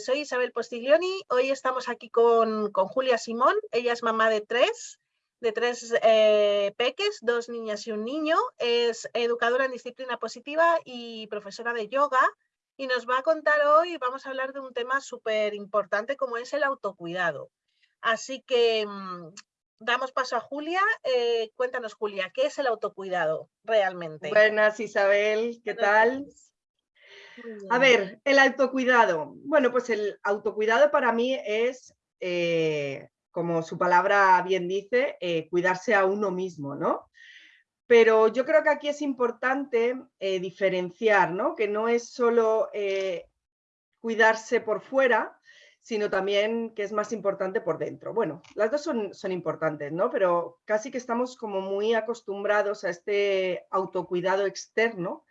soy Isabel Postiglioni. Hoy estamos aquí con, Julia Simón. Ella es mamá de tres, de tres eh, peques, dos niñas y un niño. Es educadora en disciplina positiva y profesora de yoga. Y nos va a contar hoy, vamos a hablar de un tema súper importante como es el autocuidado. Así que mm, damos paso a Julia. Eh, cuéntanos, Julia, ¿qué es el autocuidado realmente? Buenas, Isabel, ¿qué tal? A ver, el autocuidado. Bueno, pues el autocuidado para mí es, eh, como su palabra bien dice, eh, cuidarse a uno mismo, ¿no? Pero yo creo que aquí es importante diferenciar, ¿no? Que no es solo cuidarse por fuera, sino también que es más importante por dentro. Bueno, las dos son, son importantes, ¿no? Pero casi que estamos como muy acostumbrados a este autocuidado externo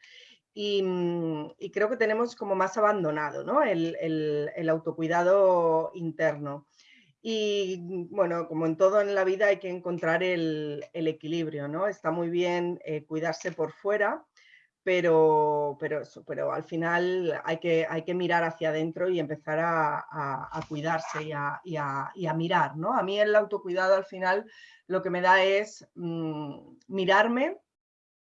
y, mm, creo que tenemos como más abandonado, ¿no? El, autocuidado interno. Y bueno, como en todo en la vida hay que encontrar el, equilibrio, ¿no? Está muy bien eh, cuidarse por fuera, pero, pero, eso, pero al final hay que, hay que mirar hacia adentro y empezar a, cuidarse y a, y, y a, mirar. ¿no? A mí el autocuidado al final lo que me da es mm, mirarme,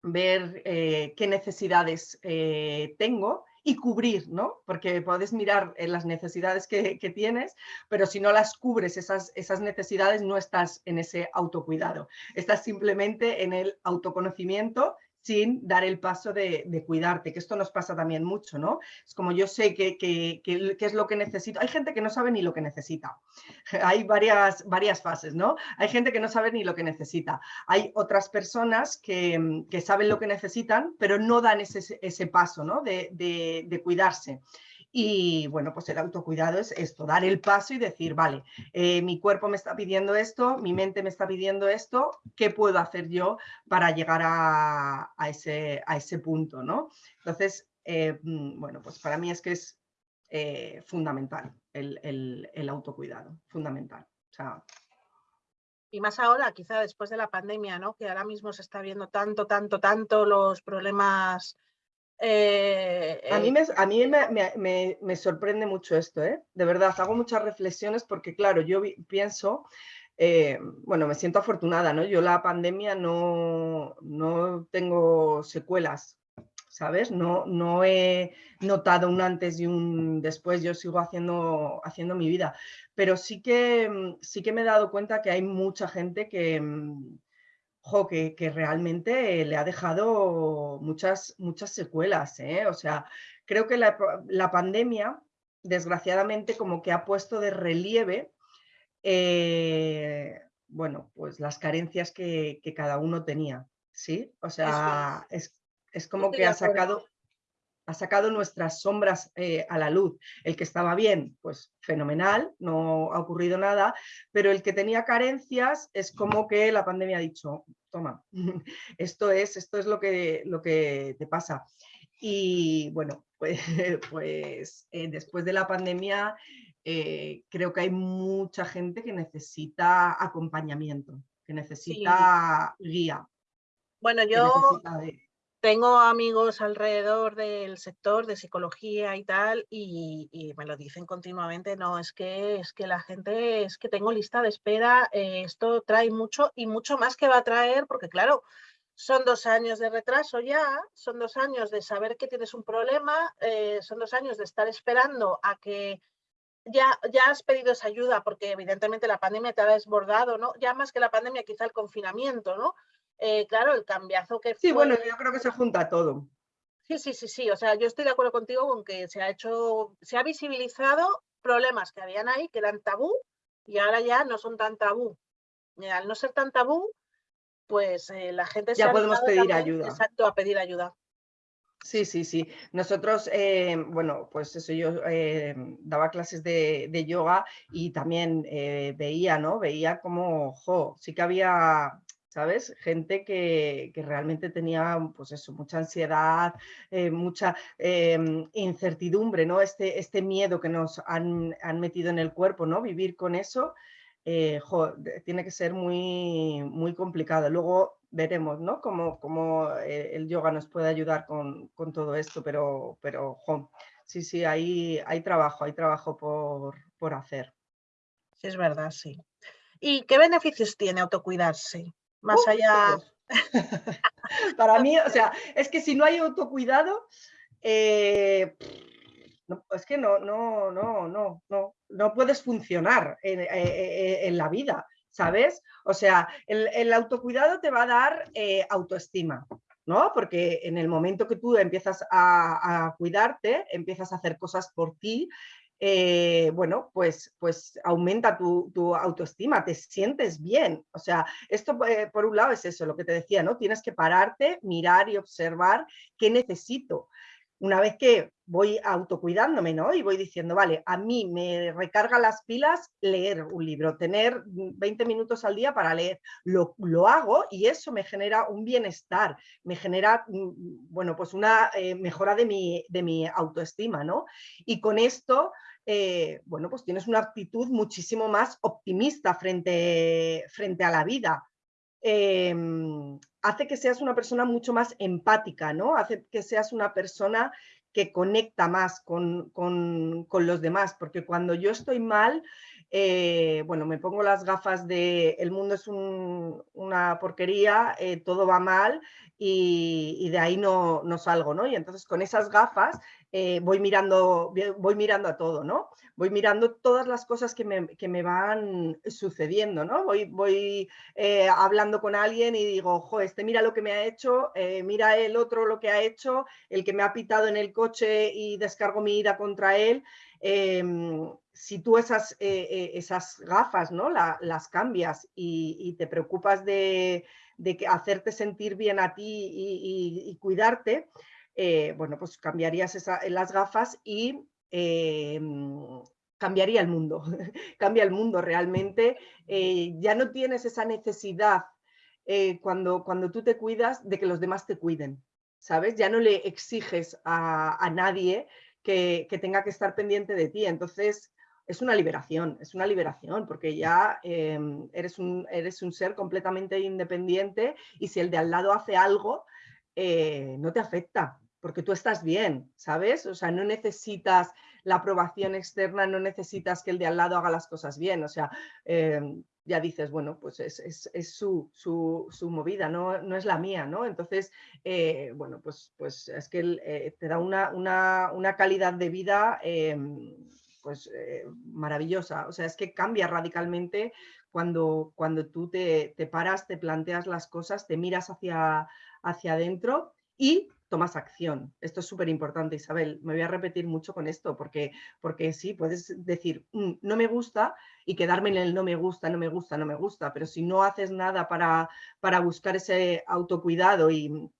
ver eh, qué necesidades eh, tengo y cubrir, ¿no? Porque puedes mirar en las necesidades que, que, tienes, pero si no las cubres esas, esas necesidades no estás en ese autocuidado, estás simplemente en el autoconocimiento sin dar el paso de, cuidarte, que esto nos pasa también mucho, ¿no? Es como yo sé que, es lo que necesito. Hay gente que no sabe ni lo que necesita. Hay varias, varias fases, ¿no? Hay gente que no sabe ni lo que necesita. Hay otras personas que, saben lo que necesitan, pero no dan ese, ese paso, ¿no? de, de cuidarse. Y bueno, pues el autocuidado es esto, dar el paso y decir, vale, eh, mi cuerpo me está pidiendo esto, mi mente me está pidiendo esto, ¿qué puedo hacer yo para llegar a, ese, a ese, punto? ¿no? Entonces, eh, mm, bueno, pues para mí es que es eh, fundamental el, autocuidado, fundamental. y más ahora, quizá después de la pandemia, ¿no? que ahora mismo se está viendo tanto, tanto, tanto los problemas eh, a mí, me, a mí me, me, sorprende mucho esto, ¿eh? de verdad, hago muchas reflexiones porque claro, yo pienso, eh, bueno, me siento afortunada, ¿no? Yo la pandemia no, no tengo secuelas, ¿sabes? No, no he notado un antes y un después, yo sigo haciendo, haciendo mi vida, pero sí que, sí que me he dado cuenta que hay mucha gente que que, realmente le ha dejado muchas, muchas secuelas. ¿eh? O sea, creo que la, pandemia, desgraciadamente, como que ha puesto de relieve, eh, bueno, pues las carencias que, cada uno tenía. ¿Sí? O sea, es, es como que ha sacado, ha sacado nuestras sombras eh, a la luz. El que estaba bien, pues fenomenal, no ha ocurrido nada, pero el que tenía carencias es como que la pandemia ha dicho, toma, esto es, esto es lo, que, lo que te pasa. Y bueno, pues, pues eh, después de la pandemia eh, creo que hay mucha gente que necesita acompañamiento, que necesita guía. Bueno, yo tengo amigos alrededor del sector de psicología y tal, y, me lo dicen continuamente, no, es que, es que la gente, es que tengo lista de espera, eh, esto trae mucho y mucho más que va a traer, porque claro, son dos años de retraso ya, son dos años de saber que tienes un problema, eh, son dos años de estar esperando a que ya, ya has pedido esa ayuda, porque evidentemente la pandemia te ha desbordado, ¿no? Ya más que la pandemia, quizá el confinamiento, ¿no? Eh, claro, el cambiazo que Sí, bueno, yo creo que se junta todo. Sí, sí, sí, sí. O sea, yo estoy de acuerdo contigo con que se ha hecho, se ha visibilizado problemas que habían ahí, que eran tabú, y ahora ya no son tan tabú. Y al no ser tan tabú, pues eh, la gente ya podemos pedir ayuda. Exacto, a pedir ayuda. Sí, sí, sí. Nosotros, eh, bueno, pues eso, yo daba clases de, de, yoga y también veía, ¿no? Veía como, jo, sí que había ¿sabes? Gente que, realmente tenía, pues eso, mucha ansiedad, eh, mucha em, incertidumbre, ¿no? Este, este miedo que nos han, metido en el cuerpo, ¿no? Vivir con eso, eh, tiene que ser muy, muy complicado. Luego, veremos, ¿no? Cómo, cómo eh, el yoga nos puede ayudar con, todo esto, pero, pero sí, sí, hay, hay trabajo, hay trabajo por, por hacer. Sí, es verdad, sí. ¿Y qué beneficios tiene autocuidarse? Más uh, allá... Para mí, o sea, es que si no hay autocuidado, eh, es que no, no, no, no, no, no puedes funcionar en, eh, eh, la vida, ¿sabes? O sea, el, autocuidado te va a dar autoestima, ¿no? Porque en el momento que tú empiezas a, cuidarte, empiezas a hacer cosas por ti, eh, bueno, pues, pues aumenta tu, autoestima, te sientes bien. O sea, esto eh, por un lado es eso, lo que te decía, ¿no? Tienes que pararte, mirar y observar qué necesito. Una vez que voy autocuidándome, ¿no? Y voy diciendo, vale, a mí me recarga las pilas leer un libro, tener 20 minutos al día para leer. Lo, hago y eso me genera un bienestar, me genera, mm, bueno, pues una eh, mejora de mi, de mi autoestima, ¿no? Y con esto eh, bueno, pues tienes una actitud muchísimo más optimista frente, frente a la vida. Em, hace que seas una persona mucho más empática, ¿no? Hace que seas una persona que conecta más con, los demás, porque cuando yo estoy mal, eh, bueno, me pongo las gafas de el mundo es una porquería, eh, todo va mal y, de ahí no, no, salgo, ¿no? Y entonces con esas gafas eh, voy, mirando, voy mirando a todo, ¿no? Voy mirando todas las cosas que me, van sucediendo, ¿no? Voy, voy eh, hablando con alguien y digo, ojo, este mira lo que me ha hecho, eh, mira el otro lo que ha hecho, el que me ha pitado en el coche y descargo mi ira contra él. Em, si tú esas, esas gafas ¿no? las cambias y, te preocupas de, hacerte sentir bien a ti y cuidarte, eh, bueno, pues cambiarías las gafas y eh, cambiaría el mundo, cambia el mundo realmente. Eh, ya no tienes esa necesidad cuando, cuando tú te cuidas de que los demás te cuiden, ¿sabes? Ya no le exiges a, nadie que, tenga que estar pendiente de ti. Entonces, es una liberación, es una liberación, porque ya eres, un, eres un ser completamente independiente y si el de al lado hace algo, no te afecta, porque tú estás bien, ¿sabes? O sea, no necesitas la aprobación externa, no necesitas que el de al lado haga las cosas bien, o sea, em, ya dices, bueno, pues es, su, movida, no, no, es la mía, ¿no? Entonces, eh, bueno, pues, pues es que eh, te da una, una, calidad de vida pues eh, maravillosa, o sea, es que cambia radicalmente cuando, cuando tú te, te, paras, te planteas las cosas, te miras hacia, hacia adentro y tomas acción. Esto es súper importante, Isabel. Me voy a repetir mucho con esto, porque, porque sí, puedes decir, mm, no me gusta y quedarme en el no me gusta, no me gusta, no me gusta, pero si no haces nada para, para buscar ese autocuidado y,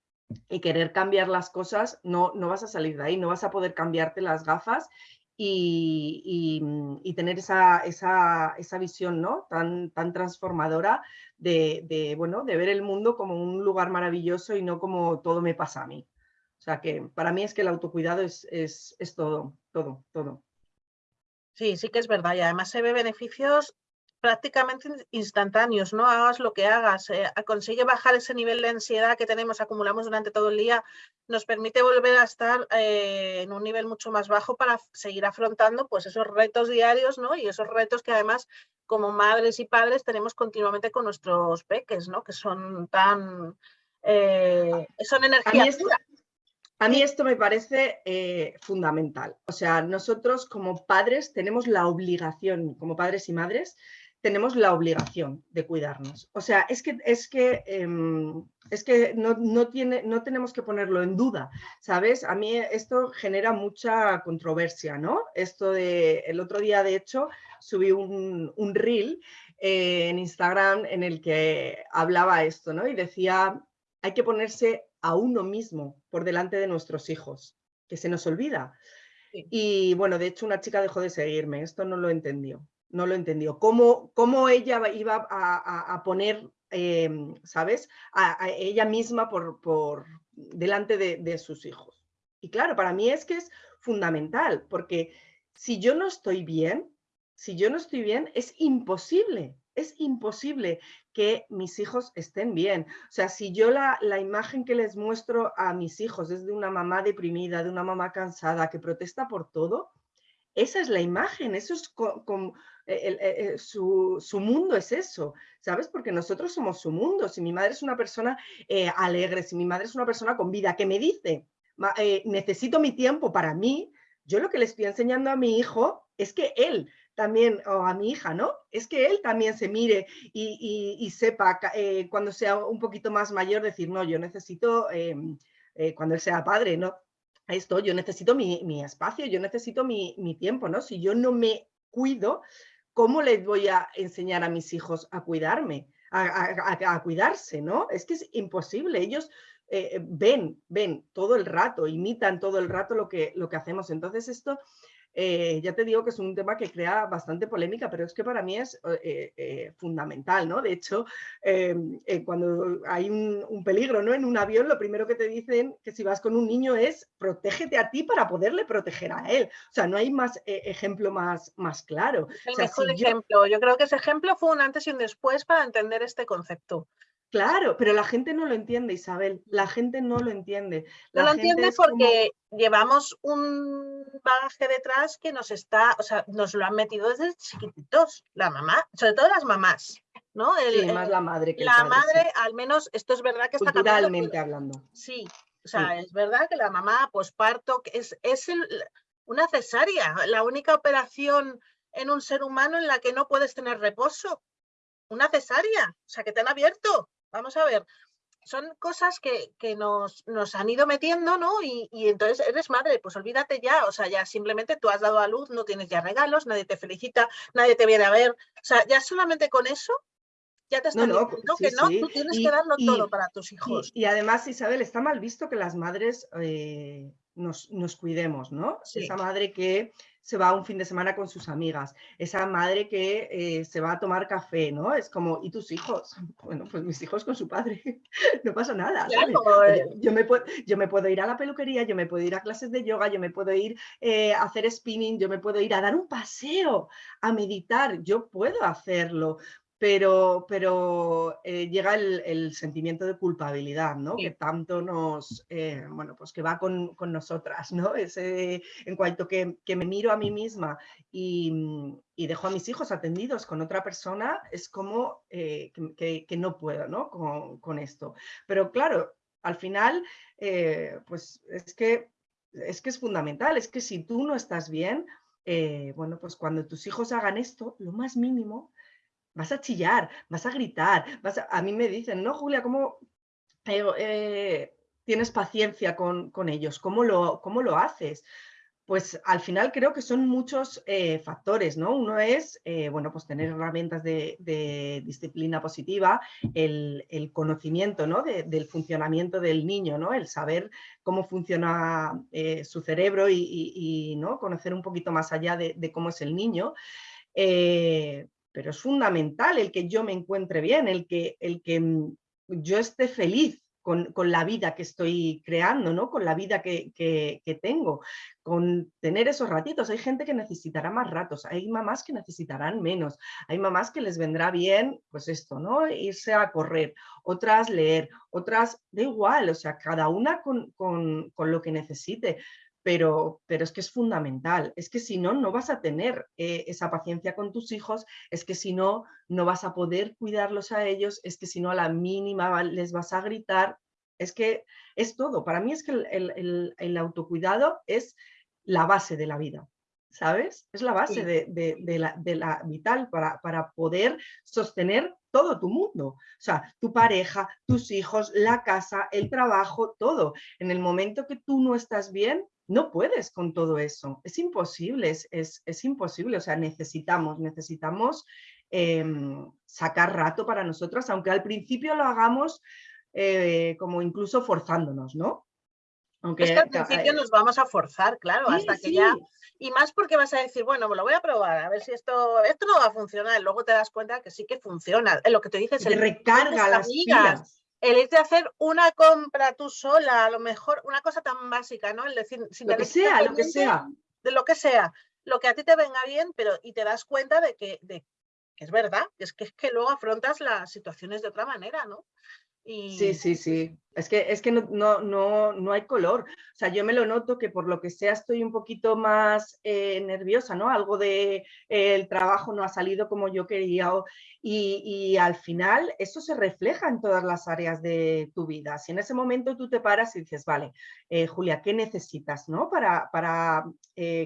querer cambiar las cosas, no, no vas a salir de ahí, no vas a poder cambiarte las gafas y, tener esa, esa, esa, visión ¿no? tan, tan transformadora de, de, bueno, de ver el mundo como un lugar maravilloso y no como todo me pasa a mí. O sea que para mí es que el autocuidado es, es, todo, todo, todo. Sí, sí que es verdad y además se ve beneficios prácticamente instantáneos, no hagas lo que hagas, eh, consigue bajar ese nivel de ansiedad que tenemos, acumulamos durante todo el día, nos permite volver a estar eh, en un nivel mucho más bajo para seguir afrontando pues esos retos diarios, ¿no? Y esos retos que además como madres y padres tenemos continuamente con nuestros peques, ¿no? Que son tan... Eh, son energía a mí esto me parece eh, fundamental. O sea, nosotros como padres tenemos la obligación, como padres y madres, tenemos la obligación de cuidarnos. O sea, es que, es que, em, es que no, tiene, no tenemos que ponerlo en duda, ¿sabes? A mí esto genera mucha controversia, ¿no? Esto de, el otro día, de hecho, subí un, un reel eh, en Instagram en el que hablaba esto, ¿no? Y decía, hay que ponerse a uno mismo por delante de nuestros hijos, que se nos olvida. Y bueno, de hecho una chica dejó de seguirme, esto no lo entendió, no lo entendió. ¿Cómo, cómo ella iba a, poner, em, ¿sabes? A, ella misma por, por delante de, de sus hijos. Y claro, para mí es que es fundamental, porque si yo no estoy bien, si yo no estoy bien, es imposible es imposible que mis hijos estén bien. O sea, si yo la, la, imagen que les muestro a mis hijos es de una mamá deprimida, de una mamá cansada, que protesta por todo, esa es la imagen, eso es como, su, su, mundo es eso, ¿sabes? Porque nosotros somos su mundo. Si mi madre es una persona eh, alegre, si mi madre es una persona con vida, que me dice, eh, necesito mi tiempo para mí, yo lo que le estoy enseñando a mi hijo es que él también, o a mi hija, ¿no? Es que él también se mire y, sepa eh, cuando sea un poquito más mayor decir, no, yo necesito, em, eh, cuando él sea padre, ¿no? Esto, yo necesito mi, espacio, yo necesito mi, tiempo, ¿no? Si yo no me cuido, ¿cómo les voy a enseñar a mis hijos a cuidarme? A, cuidarse, ¿no? Es que es imposible. Ellos eh, ven, ven todo el rato, imitan todo el rato lo que, lo que hacemos. Entonces esto eh, ya te digo que es un tema que crea bastante polémica, pero es que para mí es eh, eh, fundamental, ¿no? De hecho, cuando hay un, peligro ¿no? en un avión, lo primero que te dicen que si vas con un niño es protégete a ti para poderle proteger a él. O sea, no hay más ejemplo más, más claro. el mejor ejemplo. Yo creo que ese ejemplo fue un antes y un después para entender este concepto. Claro, pero la gente no lo entiende, Isabel. La gente no lo entiende. no lo entiende porque llevamos un bagaje detrás que nos está, o sea, nos lo han metido desde chiquititos, la mamá, sobre todo las mamás, ¿no? El, más la madre que La madre, al menos, esto es verdad que está Culturalmente hablando. Sí, o sea, es verdad que la mamá posparto es, es una cesárea, la única operación en un ser humano en la que no puedes tener reposo. Una cesárea, o sea, que te han abierto Vamos a ver, son cosas que, nos, nos, han ido metiendo, ¿no? Y, entonces eres madre, pues olvídate ya, o sea, ya simplemente tú has dado a luz, no tienes ya regalos, nadie te felicita, nadie te viene a ver, o sea, ya solamente con eso ya te están diciendo que no, tú tienes que darlo todo para tus hijos. Y, además, Isabel, está mal visto que las madres eh, nos, cuidemos, ¿no? Esa madre que se va un fin de semana con sus amigas, esa madre que eh, se va a tomar café, ¿no? Es como, ¿y tus hijos? Bueno, pues mis hijos con su padre, no pasa nada. Eh. yo, me puedo, yo me puedo ir a la peluquería, yo me puedo ir a clases de yoga, yo me puedo ir eh, a hacer spinning, yo me puedo ir a dar un paseo, a meditar, yo puedo hacerlo pero, pero eh, llega el, sentimiento de culpabilidad, ¿no? Que tanto nos, eh, bueno, pues que va con, nosotras, ¿no? Ese, en cuanto que, me miro a mí misma y, dejo a mis hijos atendidos con otra persona, es como eh, que, no puedo, ¿no? Con, esto. Pero claro, al final, pues es que, es que es fundamental, es que si tú no estás bien, bueno, pues cuando tus hijos hagan esto, lo más mínimo vas a chillar, vas a gritar, vas a, mí me dicen, no, Julia, ¿cómo eh, tienes paciencia con, ellos? ¿Cómo lo, ¿Cómo lo haces? Pues al final creo que son muchos eh, factores, ¿no? Uno es, eh, bueno, pues tener herramientas de, disciplina positiva, el, conocimiento, ¿no? del funcionamiento del niño, ¿no? El saber cómo funciona su cerebro y, ¿no? Conocer un poquito más allá de, cómo es el niño pero es fundamental el que yo me encuentre bien, el que, el que mm, yo esté feliz con, la vida que estoy creando, ¿no? con la vida que, tengo, con tener esos ratitos. Hay gente que necesitará más ratos, hay mamás que necesitarán menos, hay mamás que les vendrá bien, pues esto, ¿no? irse a correr, otras leer, otras, da igual, o sea, cada una con, con lo que necesite pero, pero es que es fundamental. Es que si no, no vas a tener eh, esa paciencia con tus hijos, es que si no, no vas a poder cuidarlos a ellos, es que si no, a la mínima les vas a gritar. Es que es todo. Para mí es que el, autocuidado es la base de la vida. ¿Sabes? Es la base de, la, vital para, para poder sostener todo tu mundo. O sea, tu pareja, tus hijos, la casa, el trabajo, todo. En el momento que tú no estás bien, no puedes con todo eso, es imposible, es, imposible, o sea, necesitamos, necesitamos em, sacar rato para nosotras, aunque al principio lo hagamos eh, como incluso forzándonos, ¿no? Aunque, es que al principio nos vamos a forzar, claro, hasta que ya... Y más porque vas a decir, bueno, me lo voy a probar, a ver si esto, esto no va a funcionar. Luego te das cuenta que sí que funciona. Lo que te dices, el recarga las pilas el hecho de hacer una compra tú sola, a lo mejor una cosa tan básica, ¿no? El decir, sin lo que sea, lo que sea. De lo que sea, lo que a ti te venga bien, pero y te das cuenta de que, de, es verdad, es que, es que luego afrontas las situaciones de otra manera, ¿no? Sí, sí, sí. Es que, es que no, no, no, no, hay color. O sea, yo me lo noto que por lo que sea estoy un poquito más eh, nerviosa, ¿no? Algo de eh, el trabajo no ha salido como yo quería. y, y, al final eso se refleja en todas las áreas de tu vida. Si en ese momento tú te paras y dices, vale, eh, Julia, ¿qué necesitas, ¿no? Para, para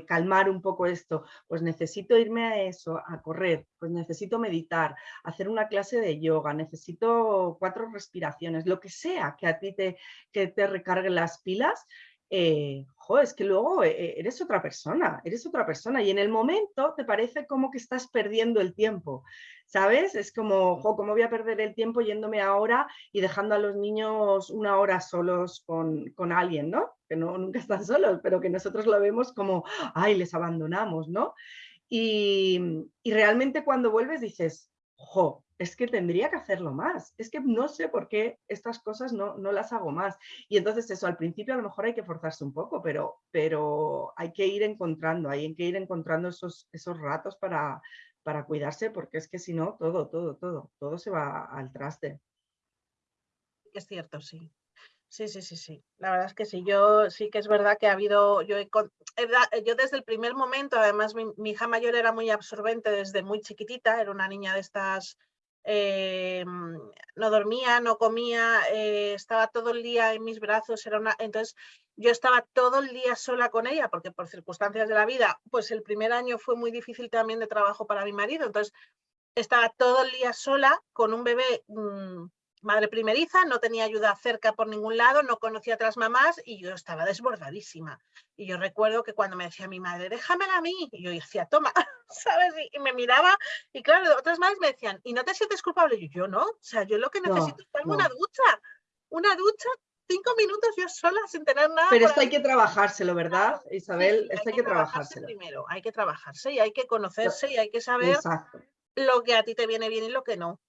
calmar un poco esto. Pues necesito irme a eso, a correr, pues necesito meditar, hacer una clase de yoga, necesito cuatro respiraciones, lo que sea que a ti te, que te recargue las pilas, eh, es que luego eh, eres otra persona, eres otra persona y en el momento te parece como que estás perdiendo el tiempo, ¿sabes? Es como, jo, ¿cómo voy a perder el tiempo yéndome ahora y dejando a los niños una hora solos con, con alguien, ¿no? Que no, nunca están solos, pero que nosotros lo vemos como, ay, les abandonamos, ¿no? Y, y realmente cuando vuelves dices, jo, es que tendría que hacerlo más, es que no sé por qué estas cosas no, no, las hago más. Y entonces eso, al principio a lo mejor hay que forzarse un poco, pero, pero hay que ir encontrando, hay que ir encontrando esos, esos ratos para, para cuidarse, porque es que si no, todo, todo, todo, todo se va al traste. Es cierto, sí. Sí, sí, sí, sí. La verdad es que sí, yo sí que es verdad que ha habido, yo, desde el primer momento, además mi, mi, hija mayor era muy absorbente desde muy chiquitita, era una niña de estas eh, no dormía, no comía, eh, estaba todo el día en mis brazos, era una... entonces yo estaba todo el día sola con ella porque por circunstancias de la vida, pues el primer año fue muy difícil también de trabajo para mi marido, entonces estaba todo el día sola con un bebé mmm, madre primeriza, no tenía ayuda cerca por ningún lado, no conocía a otras mamás y yo estaba desbordadísima. Y yo recuerdo que cuando me decía mi madre, déjamela a mí, y yo decía, toma, ¿sabes? Y, me miraba y claro, otras madres me decían, ¿y no te sientes culpable? Y yo, no, o sea, yo lo que necesito es una ducha, una ducha, cinco minutos yo sola sin tener nada. Pero esto hay que trabajárselo, ¿verdad, Isabel? esto hay, que, trabajárselo. Primero, hay que trabajarse y hay que conocerse y hay que saber lo que a ti te viene bien y lo que no.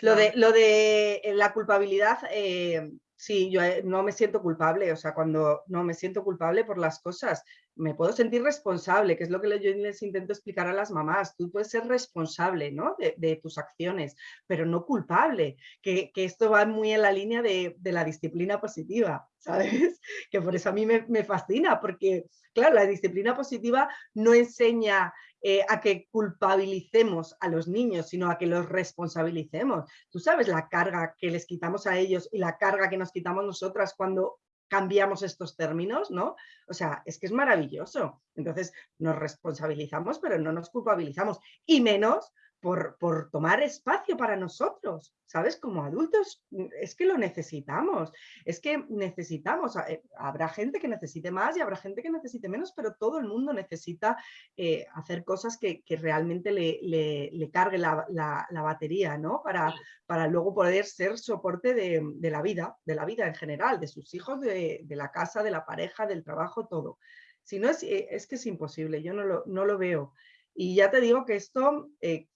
Lo de, lo de eh, la culpabilidad, eh, sí, yo eh, no me siento culpable, o sea, cuando no me siento culpable por las cosas, me puedo sentir responsable, que es lo que yo les intento explicar a las mamás. Tú puedes ser responsable ¿no? de, tus acciones, pero no culpable, que, esto va muy en la línea de, la disciplina positiva, ¿sabes? Que por eso a mí me, me fascina, porque, claro, la disciplina positiva no enseña eh, a que culpabilicemos a los niños, sino a que los responsabilicemos. Tú sabes la carga que les quitamos a ellos y la carga que nos quitamos nosotras cuando cambiamos estos términos, ¿no? O sea, es que es maravilloso. Entonces, nos responsabilizamos, pero no nos culpabilizamos. Y menos por, tomar espacio para nosotros, ¿sabes? Como adultos mm, es que lo necesitamos, es que necesitamos, eh, habrá gente que necesite más y habrá gente que necesite menos, pero todo el mundo necesita eh, hacer cosas que, realmente le, cargue la, batería, ¿no? Para, para luego poder ser soporte de, la vida, de la vida en general, de sus hijos, de, la casa, de la pareja, del trabajo, todo. Si no, es, eh, es que es imposible, yo no lo, no lo veo. Y ya te digo que esto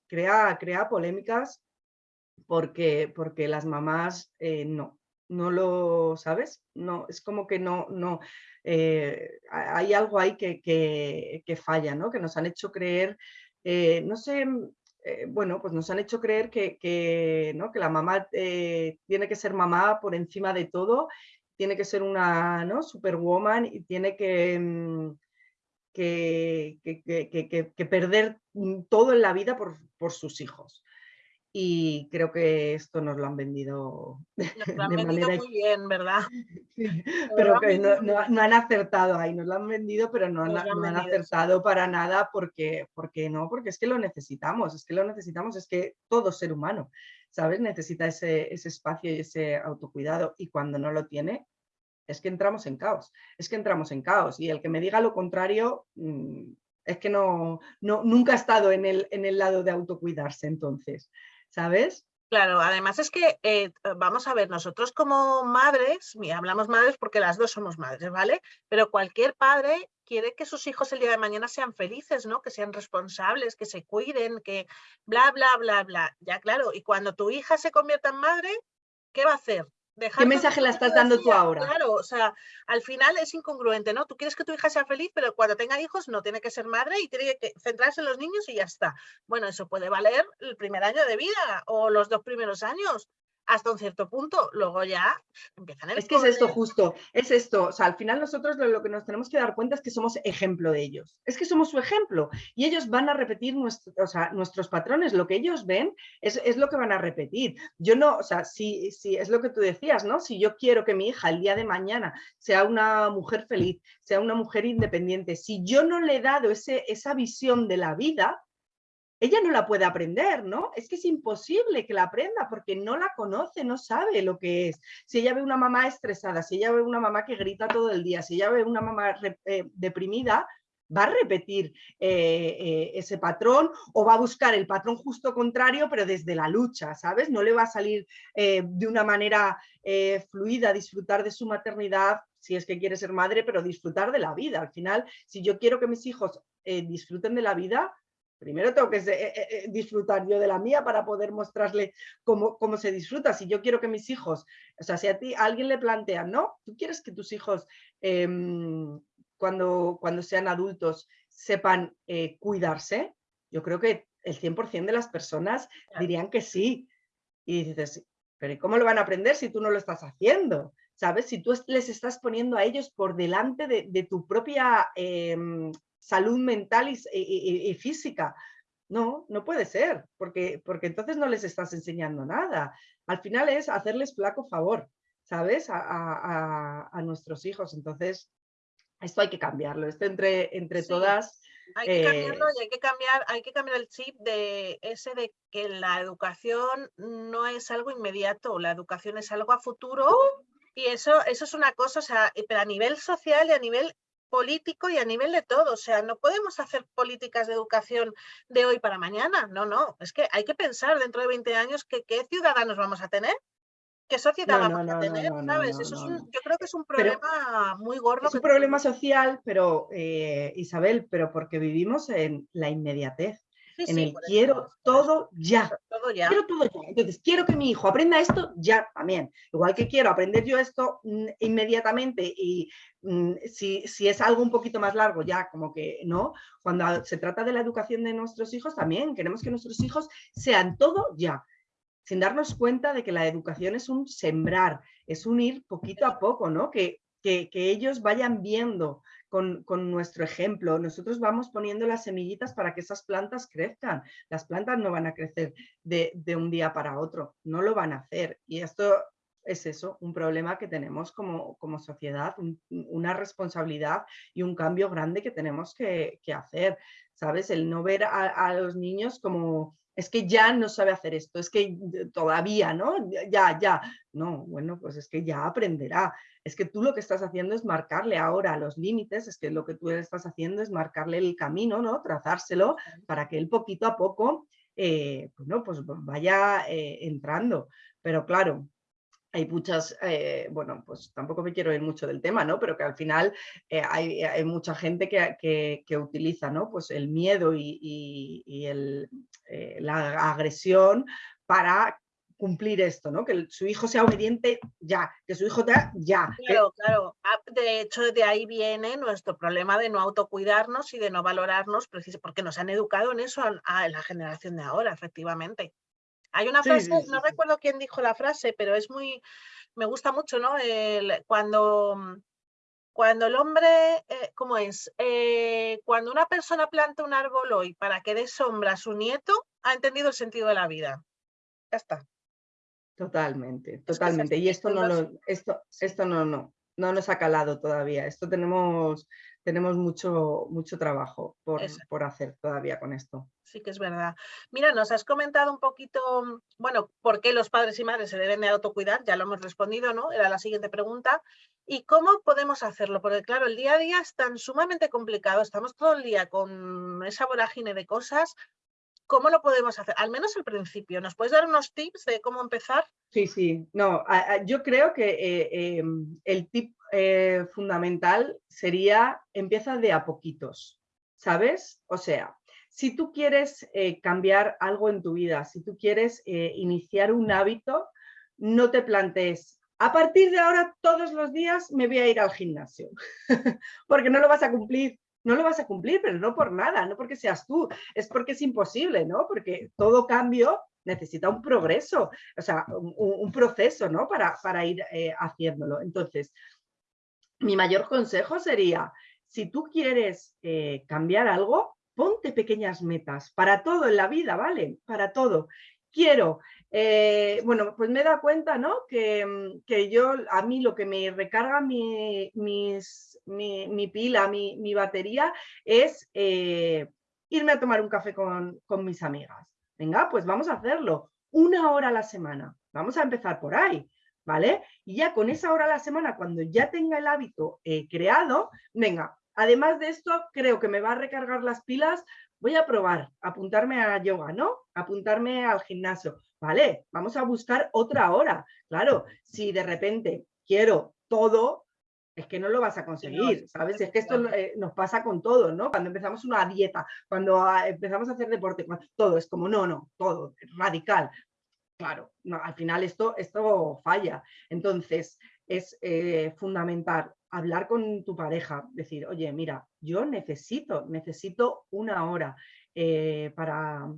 crea, crea polémicas porque, porque las mamás eh, no, no lo, ¿sabes? No, es como que no, no, eh, hay algo ahí que, que, falla, ¿no? Que nos han hecho creer, eh, no sé, bueno, pues nos han hecho creer que, ¿no? que la mamá tiene que ser mamá por encima de todo, tiene que ser una ¿no? superwoman y tiene que, mm, que, que, perder mm, todo en la vida por, por, sus hijos. Y creo que esto nos lo han vendido nos lo han vendido muy bien, ¿verdad? pero que no, no, han acertado ahí, nos lo han vendido, pero no, han, no han, acertado para nada porque, porque no, porque es que lo necesitamos, es que lo necesitamos, es que todo ser humano, ¿sabes? Necesita ese, ese espacio y ese autocuidado y cuando no lo tiene, es que entramos en caos, es que entramos en caos y el que me diga lo contrario mm, es que no, no, nunca ha estado en el, en el lado de autocuidarse entonces, ¿sabes? Claro, además es que, eh, vamos a ver, nosotros como madres, hablamos madres porque las dos somos madres, ¿vale? Pero cualquier padre quiere que sus hijos el día de mañana sean felices, ¿no? Que sean responsables, que se cuiden, que bla, bla, bla, bla. Ya claro, y cuando tu hija se convierta en madre, ¿qué va a hacer? ¿Qué mensaje le estás dando tú ahora? Claro, o sea, al final es incongruente, ¿no? Tú quieres que tu hija sea feliz, pero cuando tenga hijos no tiene que ser madre y tiene que centrarse en los niños y ya está. Bueno, eso puede valer el primer año de vida o los dos primeros años, hasta un cierto punto, luego ya empiezan el Es que es esto justo, es esto, o sea, al final nosotros lo, que nos tenemos que dar cuenta es que somos ejemplo de ellos, es que somos su ejemplo y ellos van a repetir nuestros patrones, lo que ellos ven es, lo que van a repetir. Yo no, o sea, si, si es lo que tú decías, ¿no? Si yo quiero que mi hija el día de mañana sea una mujer feliz, sea una mujer independiente, si yo no le he dado ese, esa visión de la vida, ella no la puede aprender, ¿no? Es que es imposible que la aprenda porque no la conoce, no sabe lo que es. Si ella ve una mamá estresada, si ella ve una mamá que grita todo el día, si ella ve una mamá eh, deprimida, va a repetir eh, eh, ese patrón o va a buscar el patrón justo contrario, pero desde la lucha, ¿sabes? No le va a salir de una manera fluida disfrutar de su maternidad, si es que quiere ser madre, pero disfrutar de la vida. Al final, si yo quiero que mis hijos disfruten de la vida, primero tengo que eh, eh, eh, disfrutar yo de la mía para poder mostrarle cómo, cómo, se disfruta. Si yo quiero que mis hijos, o sea, si a ti alguien le plantea, no, tú quieres que tus hijos em, cuando, cuando sean adultos sepan cuidarse, yo creo que el 100% de las personas dirían que sí. Y dices, pero ¿cómo lo van a aprender si tú no lo estás haciendo? ¿Sabes? Si tú les estás poniendo a ellos por delante de, tu propia em, salud mental y, física. No, no puede ser, porque, porque entonces no les estás enseñando nada. Al final es hacerles flaco favor, ¿sabes? A, nuestros hijos. Entonces, esto hay que cambiarlo. Esto entre, entre todas... Hay que cambiarlo eh, y hay que cambiar, hay que cambiar el chip de ese de que la educación no es algo inmediato, la educación es algo a futuro ¡Uh! y eso, eso es una cosa, o sea, pero a nivel social y a nivel político y a nivel de todo. O sea, no podemos hacer políticas de educación de hoy para mañana. No, no. Es que hay que pensar dentro de 20 años que qué ciudadanos vamos a tener. ¿Qué sociedad vamos a tener? ¿Sabes? Eso es un, yo creo que es un problema muy gordo. Es un problema social, pero eh, Isabel, pero porque vivimos en la inmediatez en el quiero todo ya. Quiero todo ya. Entonces, quiero que mi hijo aprenda esto ya también. Igual que quiero aprender yo esto mm, inmediatamente y mm, si, si, es algo un poquito más largo, ya como que no. Cuando se trata de la educación de nuestros hijos, también queremos que nuestros hijos sean todo ya sin darnos cuenta de que la educación es un sembrar, es un ir poquito a poco, ¿no? Que, que, que ellos vayan viendo con, nuestro ejemplo. Nosotros vamos poniendo las semillitas para que esas plantas crezcan. Las plantas no van a crecer de, un día para otro, no lo van a hacer. Y esto es eso, un problema que tenemos como, como sociedad, una responsabilidad y un cambio grande que tenemos que, hacer. ¿Sabes? El no ver a los niños como es que ya no sabe hacer esto, es que todavía, ¿no? Ya, ya. No, bueno, pues es que ya aprenderá. Es que tú lo que estás haciendo es marcarle ahora los límites, es que lo que tú estás haciendo es marcarle el camino, ¿no? Trazárselo para que él poquito a poco, eh, bueno, pues vaya eh, entrando. Pero claro, hay muchas, eh, bueno, pues tampoco me quiero ir mucho del tema, ¿no? Pero que al final eh, hay, mucha gente que, utiliza, ¿no? Pues el miedo y, eh, la agresión para cumplir esto, ¿no? Que su hijo sea obediente ya, que su hijo te ya. Claro, claro. Ah, de hecho, de ahí viene nuestro problema de no autocuidarnos y de no valorarnos, porque nos han educado en eso a la generación de ahora, efectivamente. Hay una frase, no recuerdo quién dijo la frase, pero es muy, me gusta mucho, ¿no? El, cuando, mm, cuando el hombre, eh, ¿cómo es? Eh, cuando una persona planta un árbol hoy para que dé sombra a su nieto, ha entendido el sentido de la vida. Ya está. Totalmente, totalmente. y esto no, lo, esto, esto no, no, no nos ha calado todavía. Esto tenemos tenemos mucho, mucho trabajo por, por, hacer todavía con esto. Sí que es verdad. Mira, nos has comentado un poquito, mm, bueno, por qué los padres y madres se deben de autocuidar, ya lo hemos respondido, ¿no? Era la siguiente pregunta. ¿Y cómo podemos hacerlo? Porque claro, el día a día es tan sumamente complicado, estamos todo el día con esa vorágine de cosas. ¿Cómo lo podemos hacer? Al menos al principio. ¿Nos puedes dar unos tips de cómo empezar? Sí, sí. No, yo creo que eh, em, el tip eh, fundamental sería empieza de a poquitos, ¿sabes? O sea, si tú quieres eh, cambiar algo en tu vida, si tú quieres eh, iniciar un hábito, no te plantees a partir de ahora todos los días me voy a ir al gimnasio, porque no lo vas a cumplir, no lo vas a cumplir, pero no por nada, no porque seas tú, es porque es imposible, ¿no? Porque todo cambio necesita un progreso, o sea, un, proceso, ¿no? Para, para ir eh, haciéndolo. Entonces, mi mayor consejo sería, si tú quieres cambiar algo, ponte pequeñas metas para todo en la vida, ¿vale? Para todo. Quiero, eh, bueno, pues me he dado cuenta, ¿no? Que, mm, que, yo, a mí lo que me recarga mi, mis, mi, pila, mi, batería, es eh, irme a tomar un café con, con mis amigas. Venga, pues vamos a hacerlo. Una hora a la semana. Vamos a empezar por ahí. ¿Vale? Y ya con esa hora a la semana, cuando ya tenga el hábito eh, creado, venga, Además de esto, creo que me va a recargar las pilas. Voy a probar, apuntarme a yoga, ¿no? Apuntarme al gimnasio. Vale, vamos a buscar otra hora. Claro, si de repente quiero todo, es que no lo vas a conseguir, ¿sabes? Es que esto eh, nos pasa con todo, ¿no? Cuando empezamos una dieta, cuando ah, empezamos a hacer deporte, todo es como, no, no, todo, radical. Claro, no, al final esto, esto falla. Entonces, es eh, fundamental hablar con tu pareja, decir, oye, mira, yo necesito, necesito una hora eh, para,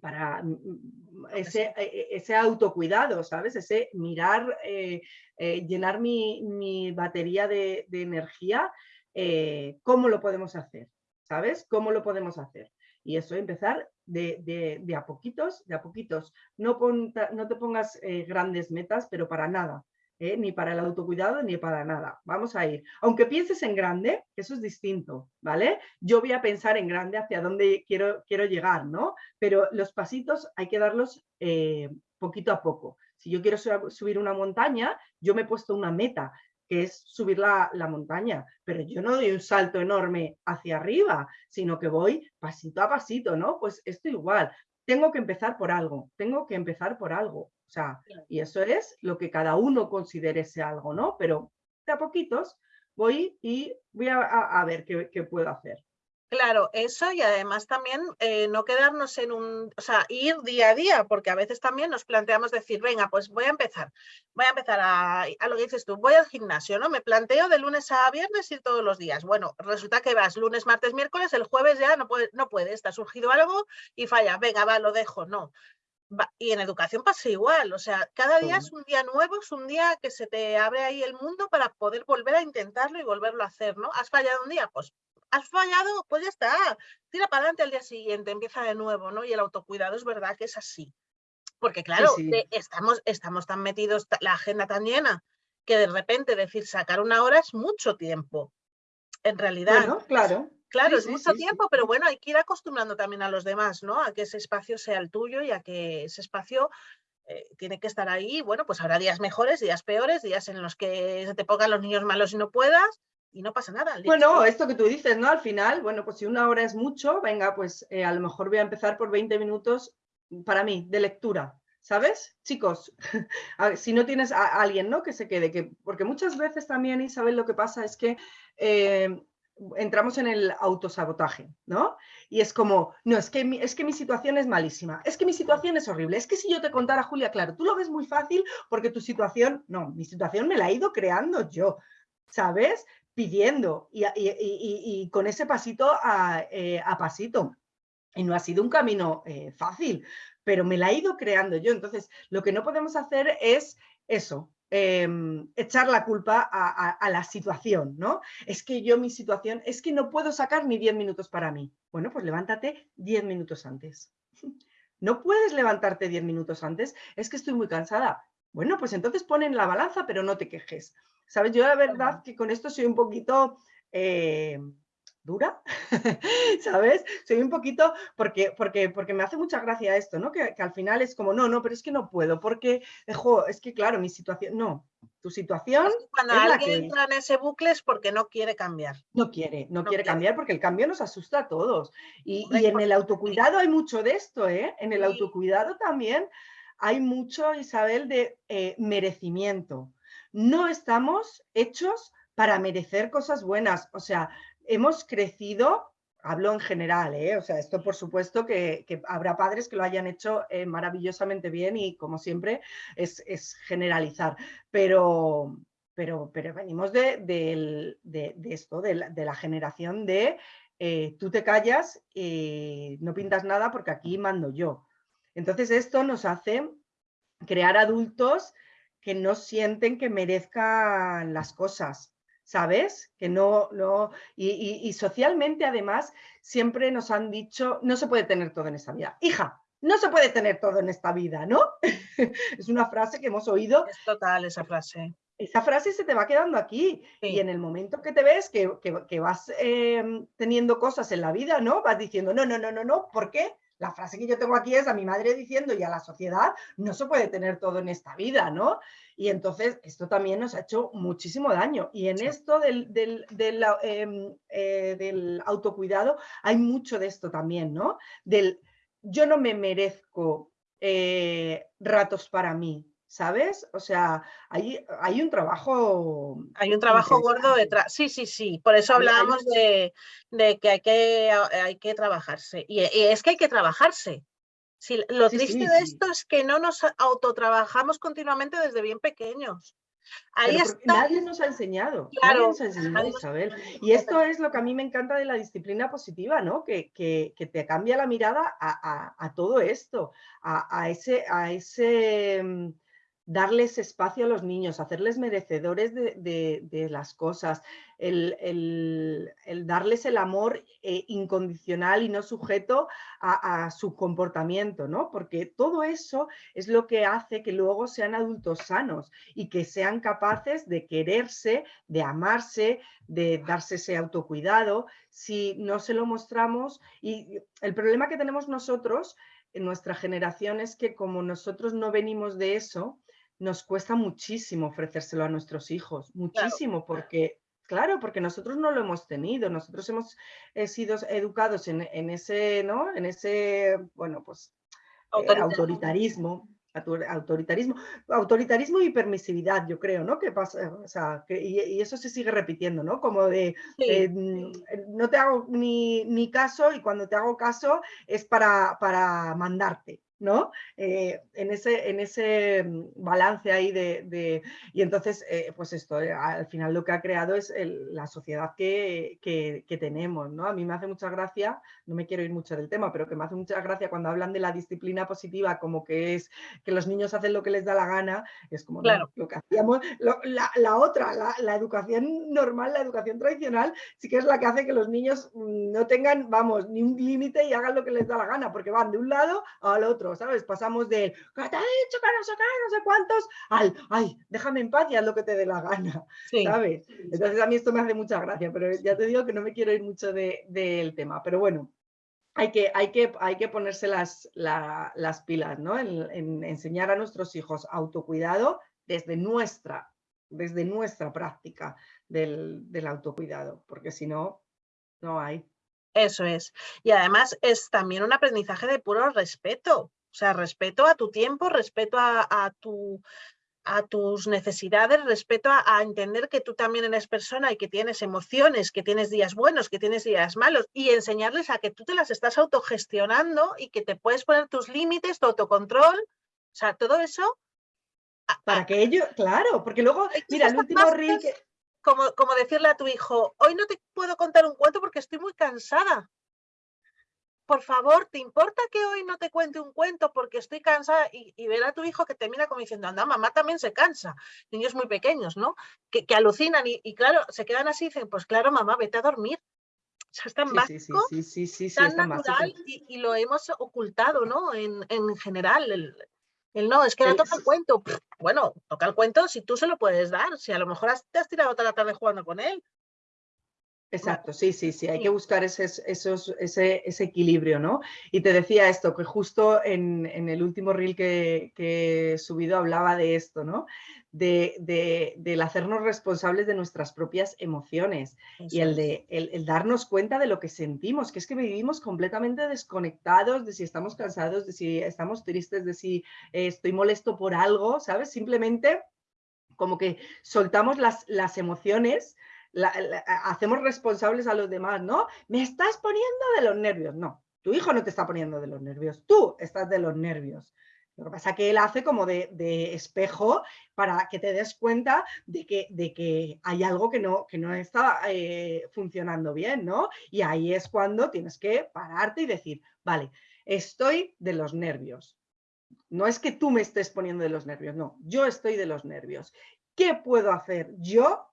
para mm, mm, ese, e, e, ese, autocuidado, ¿sabes? Ese mirar, eh, eh, llenar mi, batería de, energía, ¿cómo lo podemos hacer? ¿Sabes? ¿Cómo lo podemos hacer? Y eso, empezar de, de, a poquitos, de a poquitos. No, no te pongas grandes metas, pero para nada. ¿Eh? ni para el autocuidado ni para nada. Vamos a ir. Aunque pienses en grande, eso es distinto, ¿vale? Yo voy a pensar en grande hacia dónde quiero, quiero llegar, ¿no? Pero los pasitos hay que darlos eh, poquito a poco. Si yo quiero subir una montaña, yo me he puesto una meta, que es subir la, la, montaña, pero yo no doy un salto enorme hacia arriba, sino que voy pasito a pasito, ¿no? Pues esto igual, tengo que empezar por algo, tengo que empezar por algo. Sea, y eso es lo que cada uno considere ese algo, ¿no? Pero de a poquitos voy y voy a, ver qué, qué puedo hacer. Claro, eso y además también eh, no quedarnos en un, o sea, ir día a día, porque a veces también nos planteamos decir, venga, pues voy a empezar, voy a empezar a, a, lo que dices tú, voy al gimnasio, ¿no? Me planteo de lunes a viernes ir todos los días. Bueno, resulta que vas lunes, martes, miércoles, el jueves ya no puede, no puede, está surgido algo y falla, venga, va, lo dejo, no. Y en educación pasa igual, o sea, cada día es un día nuevo, es un día que se te abre ahí el mundo para poder volver a intentarlo y volverlo a hacer, ¿no? ¿Has fallado un día? Pues has fallado, pues ya está, tira para adelante al día siguiente, empieza de nuevo, ¿no? Y el autocuidado es verdad que es así. Porque claro, estamos, estamos tan metidos, la agenda tan llena, que de repente decir sacar una hora es mucho tiempo. En realidad. Bueno, claro. Claro, es mucho tiempo, pero bueno, hay que ir acostumbrando también a los demás, ¿no? A que ese espacio sea el tuyo y a que ese espacio eh, tiene que estar ahí. Bueno, pues habrá días mejores, días peores, días en los que se te pongan los niños malos y no puedas, y no pasa nada. Bueno, esto que tú dices, ¿no? Al final, bueno, pues si una hora es mucho, venga, pues eh, a lo mejor voy a empezar por 20 minutos para mí, de lectura, ¿sabes? Chicos, si no tienes a alguien, ¿no? Que se quede, que, porque muchas veces también, Isabel, lo que pasa es que eh, entramos en el autosabotaje, ¿no? Y es como, no, es que, mi, es que mi situación es malísima, es que mi situación es horrible, es que si yo te contara, Julia, claro, tú lo ves muy fácil porque tu situación, no, mi situación me la he ido creando yo, ¿sabes? pidiendo y, con ese pasito eh, a, pasito. Y no ha sido un camino eh, fácil, pero me la he ido creando yo. Entonces, lo que no podemos hacer es eso, em, echar la culpa a, la situación, ¿no? Es que yo mi situación, es que no puedo sacar ni 10 minutos para mí. Bueno, pues levántate 10 minutos antes. No puedes levantarte 10 minutos antes, es que estoy muy cansada. Bueno, pues entonces pon en la balanza, pero no te quejes. ¿Sabes? Yo la verdad que con esto soy un poquito eh, dura, ¿sabes? Soy un poquito, porque, porque, porque me hace mucha gracia esto, ¿no? Que, al final es como, no, no, pero es que no puedo, porque, dejo, es que claro, mi situación, no, tu situación... Cuando alguien entra en ese bucle es porque no quiere cambiar. No quiere, no, quiere, cambiar porque el cambio nos asusta a todos. Y, en el autocuidado hay mucho de esto, ¿eh? En el autocuidado también hay mucho, Isabel, de eh, merecimiento no estamos hechos para merecer cosas buenas. O sea, hemos crecido hablo en general, ¿eh? o sea, esto por supuesto que, habrá padres que lo hayan hecho eh, maravillosamente bien y como siempre es, generalizar, pero, pero, pero venimos de, esto, de la, generación de eh, tú te callas y no pintas nada porque aquí mando yo. Entonces esto nos hace crear adultos que no sienten que merezcan las cosas, ¿sabes? Que no, no, y, socialmente además siempre nos han dicho, no se puede tener todo en esta vida. Hija, no se puede tener todo en esta vida, ¿no? es una frase que hemos oído. Es total esa frase. Esa frase se te va quedando aquí y en el momento que te ves que, vas em, teniendo cosas en la vida, ¿no? Vas diciendo, no, no, no, no, no, ¿por qué? La frase que yo tengo aquí es a mi madre diciendo y a la sociedad, no se puede tener todo en esta vida, ¿no? Y entonces esto también nos ha hecho muchísimo daño. Y en esto del, em, eh, del, autocuidado hay mucho de esto también, ¿no? Del yo no me merezco eh, ratos para mí, ¿sabes? O sea, hay, hay un trabajo... Hay un trabajo gordo detrás. Sí, sí, sí. Por eso hablábamos de, que, hay que hay que trabajarse. Y, es que hay que trabajarse. Si, lo triste de esto es que no nos autotrabajamos continuamente desde bien pequeños. Ahí Nadie nos ha enseñado, nadie nos ha enseñado, Isabel. Y esto es lo que a mí me encanta de la disciplina positiva, ¿no? Que, que, te cambia la mirada a, a, todo esto, a, ese, a ese mm, darles espacio a los niños, hacerles merecedores de, las cosas, el, darles el amor eh, incondicional y no sujeto a, su comportamiento, ¿no? Porque todo eso es lo que hace que luego sean adultos sanos y que sean capaces de quererse, de amarse, de darse ese autocuidado. Si no se lo mostramos, y el problema que tenemos nosotros en nuestra generación es que como nosotros no venimos de eso, nos cuesta muchísimo ofrecérselo a nuestros hijos, muchísimo, porque, claro, porque nosotros no lo hemos tenido, nosotros hemos eh, sido educados en, ese, ¿no? En ese, bueno, pues, eh, autoritarismo, autoritarismo, autoritarismo y permisividad, yo creo, ¿no? Que pasa, o sea, y, eso se sigue repitiendo, ¿no? Como de, eh, mm, no te hago ni, ni, caso y cuando te hago caso es para, para mandarte, ¿no? Eh, en, ese, en ese mm, balance ahí de... y entonces, eh, pues esto, eh, al final lo que ha creado es la sociedad que, tenemos, ¿no? A mí me hace mucha gracia, no me quiero ir mucho del tema, pero que me hace mucha gracia cuando hablan de la disciplina positiva como que es que los niños hacen lo que les da la gana, es como lo que hacíamos, la, otra, la, educación normal, la educación tradicional, sí que es la que hace que los niños mm, no tengan, vamos, ni un límite y hagan lo que les da la gana, porque van de un lado al otro ¿sabes? Pasamos de, ¿qué te ha dicho que no sé qué, no sé cuántos? Al, ay, déjame en paz y haz lo que te dé la gana, ¿sabes? Entonces a mí esto me hace mucha gracia, pero ya te digo que no me quiero ir mucho del tema, pero bueno. Hay que, hay, que, hay que ponerse las, las pilas, ¿no? En, enseñar a nuestros hijos autocuidado desde nuestra, desde nuestra práctica del, del autocuidado, porque si no, no hay. Eso es. Y además es también un aprendizaje de puro respeto. O sea, respeto a tu tiempo, respeto a, tu, a tus necesidades, respeto a, entender que tú también eres persona y que tienes emociones, que tienes días buenos, que tienes días malos, y enseñarles a que tú te las estás autogestionando y que te puedes poner tus límites, tu autocontrol, o sea, todo eso. Para que ellos, claro, porque luego, mira, el último reel Como, como decirle a tu hijo, hoy no te puedo contar un cuento porque estoy muy cansada por favor, ¿te importa que hoy no te cuente un cuento porque estoy cansada? Y, ver a tu hijo que termina como diciendo, anda, mamá también se cansa. Niños muy pequeños, ¿no? Que, alucinan y, claro, se quedan así y dicen, pues claro, mamá, vete a dormir. O sea, es tan básico, tan natural y, lo hemos ocultado, ¿no? En, general, el, no, es que no toca el cuento. Bueno, toca el cuento si tú se lo puedes dar, si a lo mejor te has tirado toda la tarde jugando con él, Exacto, sí, sí, sí, hay que buscar ese, esos, ese, equilibrio, ¿no? Y te decía esto, que justo en, el último reel que, he subido hablaba de esto, ¿no? De, del hacernos responsables de nuestras propias emociones y el de el, darnos cuenta de lo que sentimos, que es que vivimos completamente desconectados de si estamos cansados, de si estamos tristes, de si eh, estoy molesto por algo, ¿sabes? Simplemente como que soltamos las, las emociones hacemos responsables a los demás, ¿no? Me estás poniendo de los nervios. No, tu hijo no te está poniendo de los nervios, tú estás de los nervios. Lo que pasa es que él hace como de, espejo para que te des cuenta de que, de que hay algo que no, que no está eh, funcionando bien, ¿no? Y ahí es cuando tienes que pararte y decir, vale, estoy de los nervios. No es que tú me estés poniendo de los nervios, no, yo estoy de los nervios. ¿Qué puedo hacer yo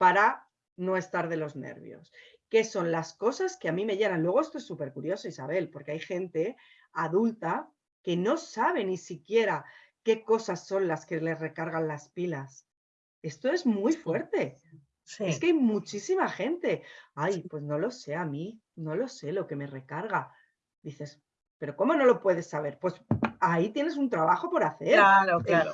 para no estar de los nervios? ¿Qué son las cosas que a mí me llenan? Luego esto es súper curioso, Isabel, porque hay gente adulta que no sabe ni siquiera qué cosas son las que le recargan las pilas. Esto es muy fuerte. Es que hay muchísima gente. Ay, pues no lo sé a mí, no lo sé lo que me recarga. Dices, pero ¿cómo no lo puedes saber? Pues ahí tienes un trabajo por hacer. Claro, claro.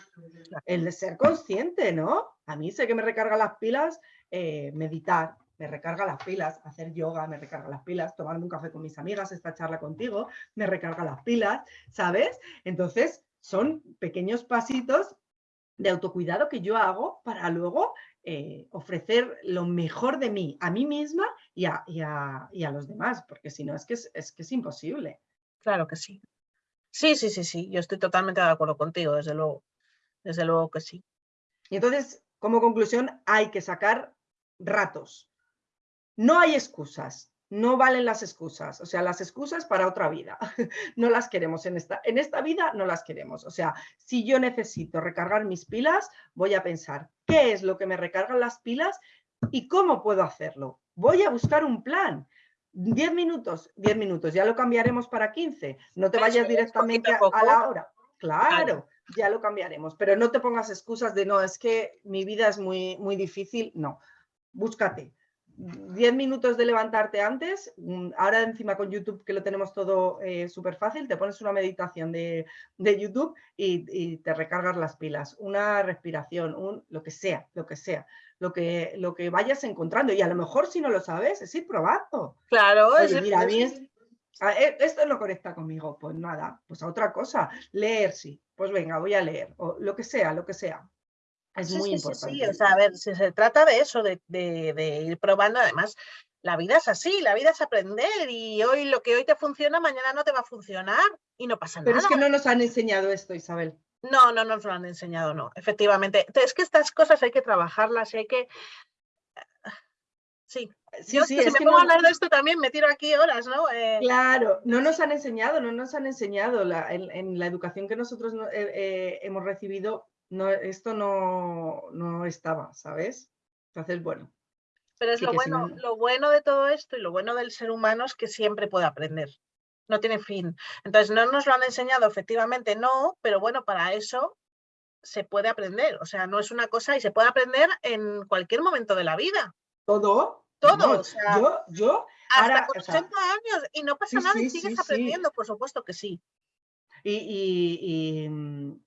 El, de ser consciente, ¿no? A mí sé que me recarga las pilas eh, meditar, me recarga las pilas, hacer yoga, me recarga las pilas, tomarme un café con mis amigas, esta charla contigo, me recarga las pilas, ¿sabes? Entonces, son pequeños pasitos de autocuidado que yo hago para luego eh, ofrecer lo mejor de mí a mí misma y a, y a, los demás, porque si no es que es, que es imposible. Claro que sí. Sí, sí, sí, sí, yo estoy totalmente de acuerdo contigo, desde luego, desde luego que sí. Y entonces, como conclusión, hay que sacar ratos, no hay excusas, no valen las excusas, o sea, las excusas para otra vida, no las queremos en esta, en esta vida, no las queremos. O sea, si yo necesito recargar mis pilas, voy a pensar qué es lo que me recargan las pilas y cómo puedo hacerlo. Voy a buscar un plan. 10 minutos, 10 minutos, ya lo cambiaremos para 15. No te vayas directamente a, la hora. Claro, ya lo cambiaremos, pero no te pongas excusas de no, es que mi vida es muy, muy difícil. No, búscate 10 minutos de levantarte antes, mm, ahora encima con YouTube que lo tenemos todo eh, súper fácil, te pones una meditación de, YouTube y, te recargas las pilas, una respiración, un, lo que sea, lo que sea, lo que, lo que vayas encontrando y a lo mejor si no lo sabes es ir probando. Claro, es mira, e, esto no conecta conmigo, pues nada, pues a otra cosa, leer sí, pues venga, voy a leer, o lo que sea, lo que sea. Es muy importante. Sí, o sea, a ver, si se trata de eso, de, ir probando, además, la vida es así, la vida es aprender y hoy lo que hoy te funciona, mañana no te va a funcionar y no pasa nada. Pero es que no nos han enseñado esto, Isabel. No, no nos lo han enseñado, no, efectivamente. Es que estas cosas hay que trabajarlas y hay que... Sí, sí, sí si me pongo a hablar de esto también me tiro aquí horas, ¿no? Eh, claro, no nos han enseñado, no nos han enseñado en, la educación que nosotros eh, eh, hemos recibido no, esto no, no estaba, ¿sabes? Entonces, bueno. Pero es lo, bueno, lo bueno de todo esto y lo bueno del ser humano es que siempre puede aprender. No tiene fin. Entonces, no nos lo han enseñado, efectivamente, no, pero bueno, para eso se puede aprender. O sea, no es una cosa y se puede aprender en cualquier momento de la vida. ¿Todo? Todo. yo, yo. Hasta con 80 años y no pasa nada y sigues aprendiendo, por supuesto que sí. Y,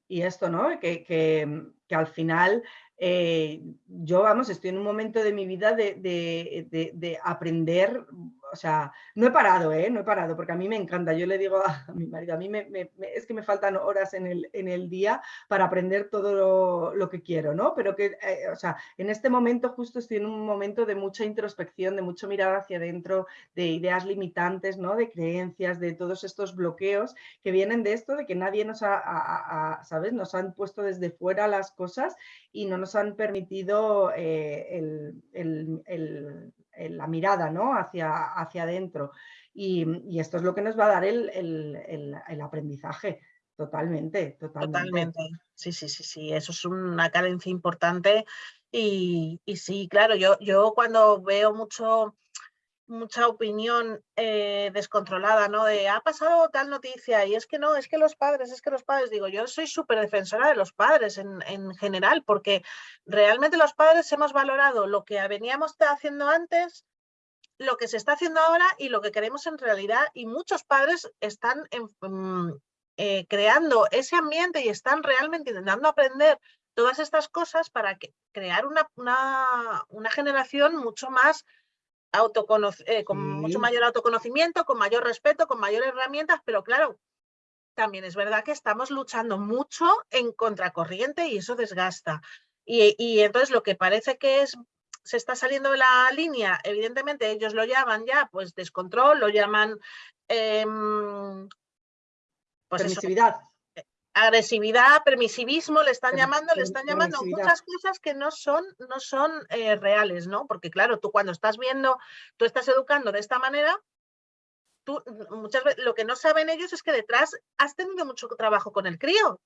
esto, ¿no? Que, que, al final eh, yo, vamos, estoy en un momento de mi vida de, de aprender o sea, no he parado, ¿eh? No he parado, porque a mí me encanta. Yo le digo a, mi marido, a mí me, es que me faltan horas en el, en el día para aprender todo lo, que quiero, ¿no? Pero que, eh, o sea, en este momento justo estoy en un momento de mucha introspección, de mucho mirar hacia adentro, de ideas limitantes, ¿no? De creencias, de todos estos bloqueos que vienen de esto, de que nadie nos ha, ¿sabes? Nos han puesto desde fuera las cosas y no nos han permitido eh, el la mirada ¿no? hacia, hacia adentro. Y, esto es lo que nos va a dar el, aprendizaje. Totalmente, totalmente, totalmente. Sí, sí, sí, sí. Eso es una carencia importante. Y, sí, claro, yo, yo cuando veo mucho mucha opinión eh, descontrolada, ¿no? De ha pasado tal noticia y es que no, es que los padres, es que los padres, digo, yo soy súper defensora de los padres en, en, general, porque realmente los padres hemos valorado lo que veníamos haciendo antes, lo que se está haciendo ahora y lo que queremos en realidad, y muchos padres están mm, eh, creando ese ambiente y están realmente intentando aprender todas estas cosas para que, crear una, una, una generación mucho más eh, con mucho mayor autoconocimiento, con mayor respeto, con mayores herramientas, pero claro, también es verdad que estamos luchando mucho en contracorriente y eso desgasta. Y, entonces lo que parece que es se está saliendo de la línea, evidentemente ellos lo llaman ya pues descontrol, lo llaman pues permisividad. Eh, agresividad, permisivismo, le están llamando, le están llamando muchas cosas que no son, no son eh, reales, ¿no? Porque claro, tú cuando estás viendo, tú estás educando de esta manera, tú muchas veces lo que no saben ellos es que detrás has tenido mucho trabajo con el crío.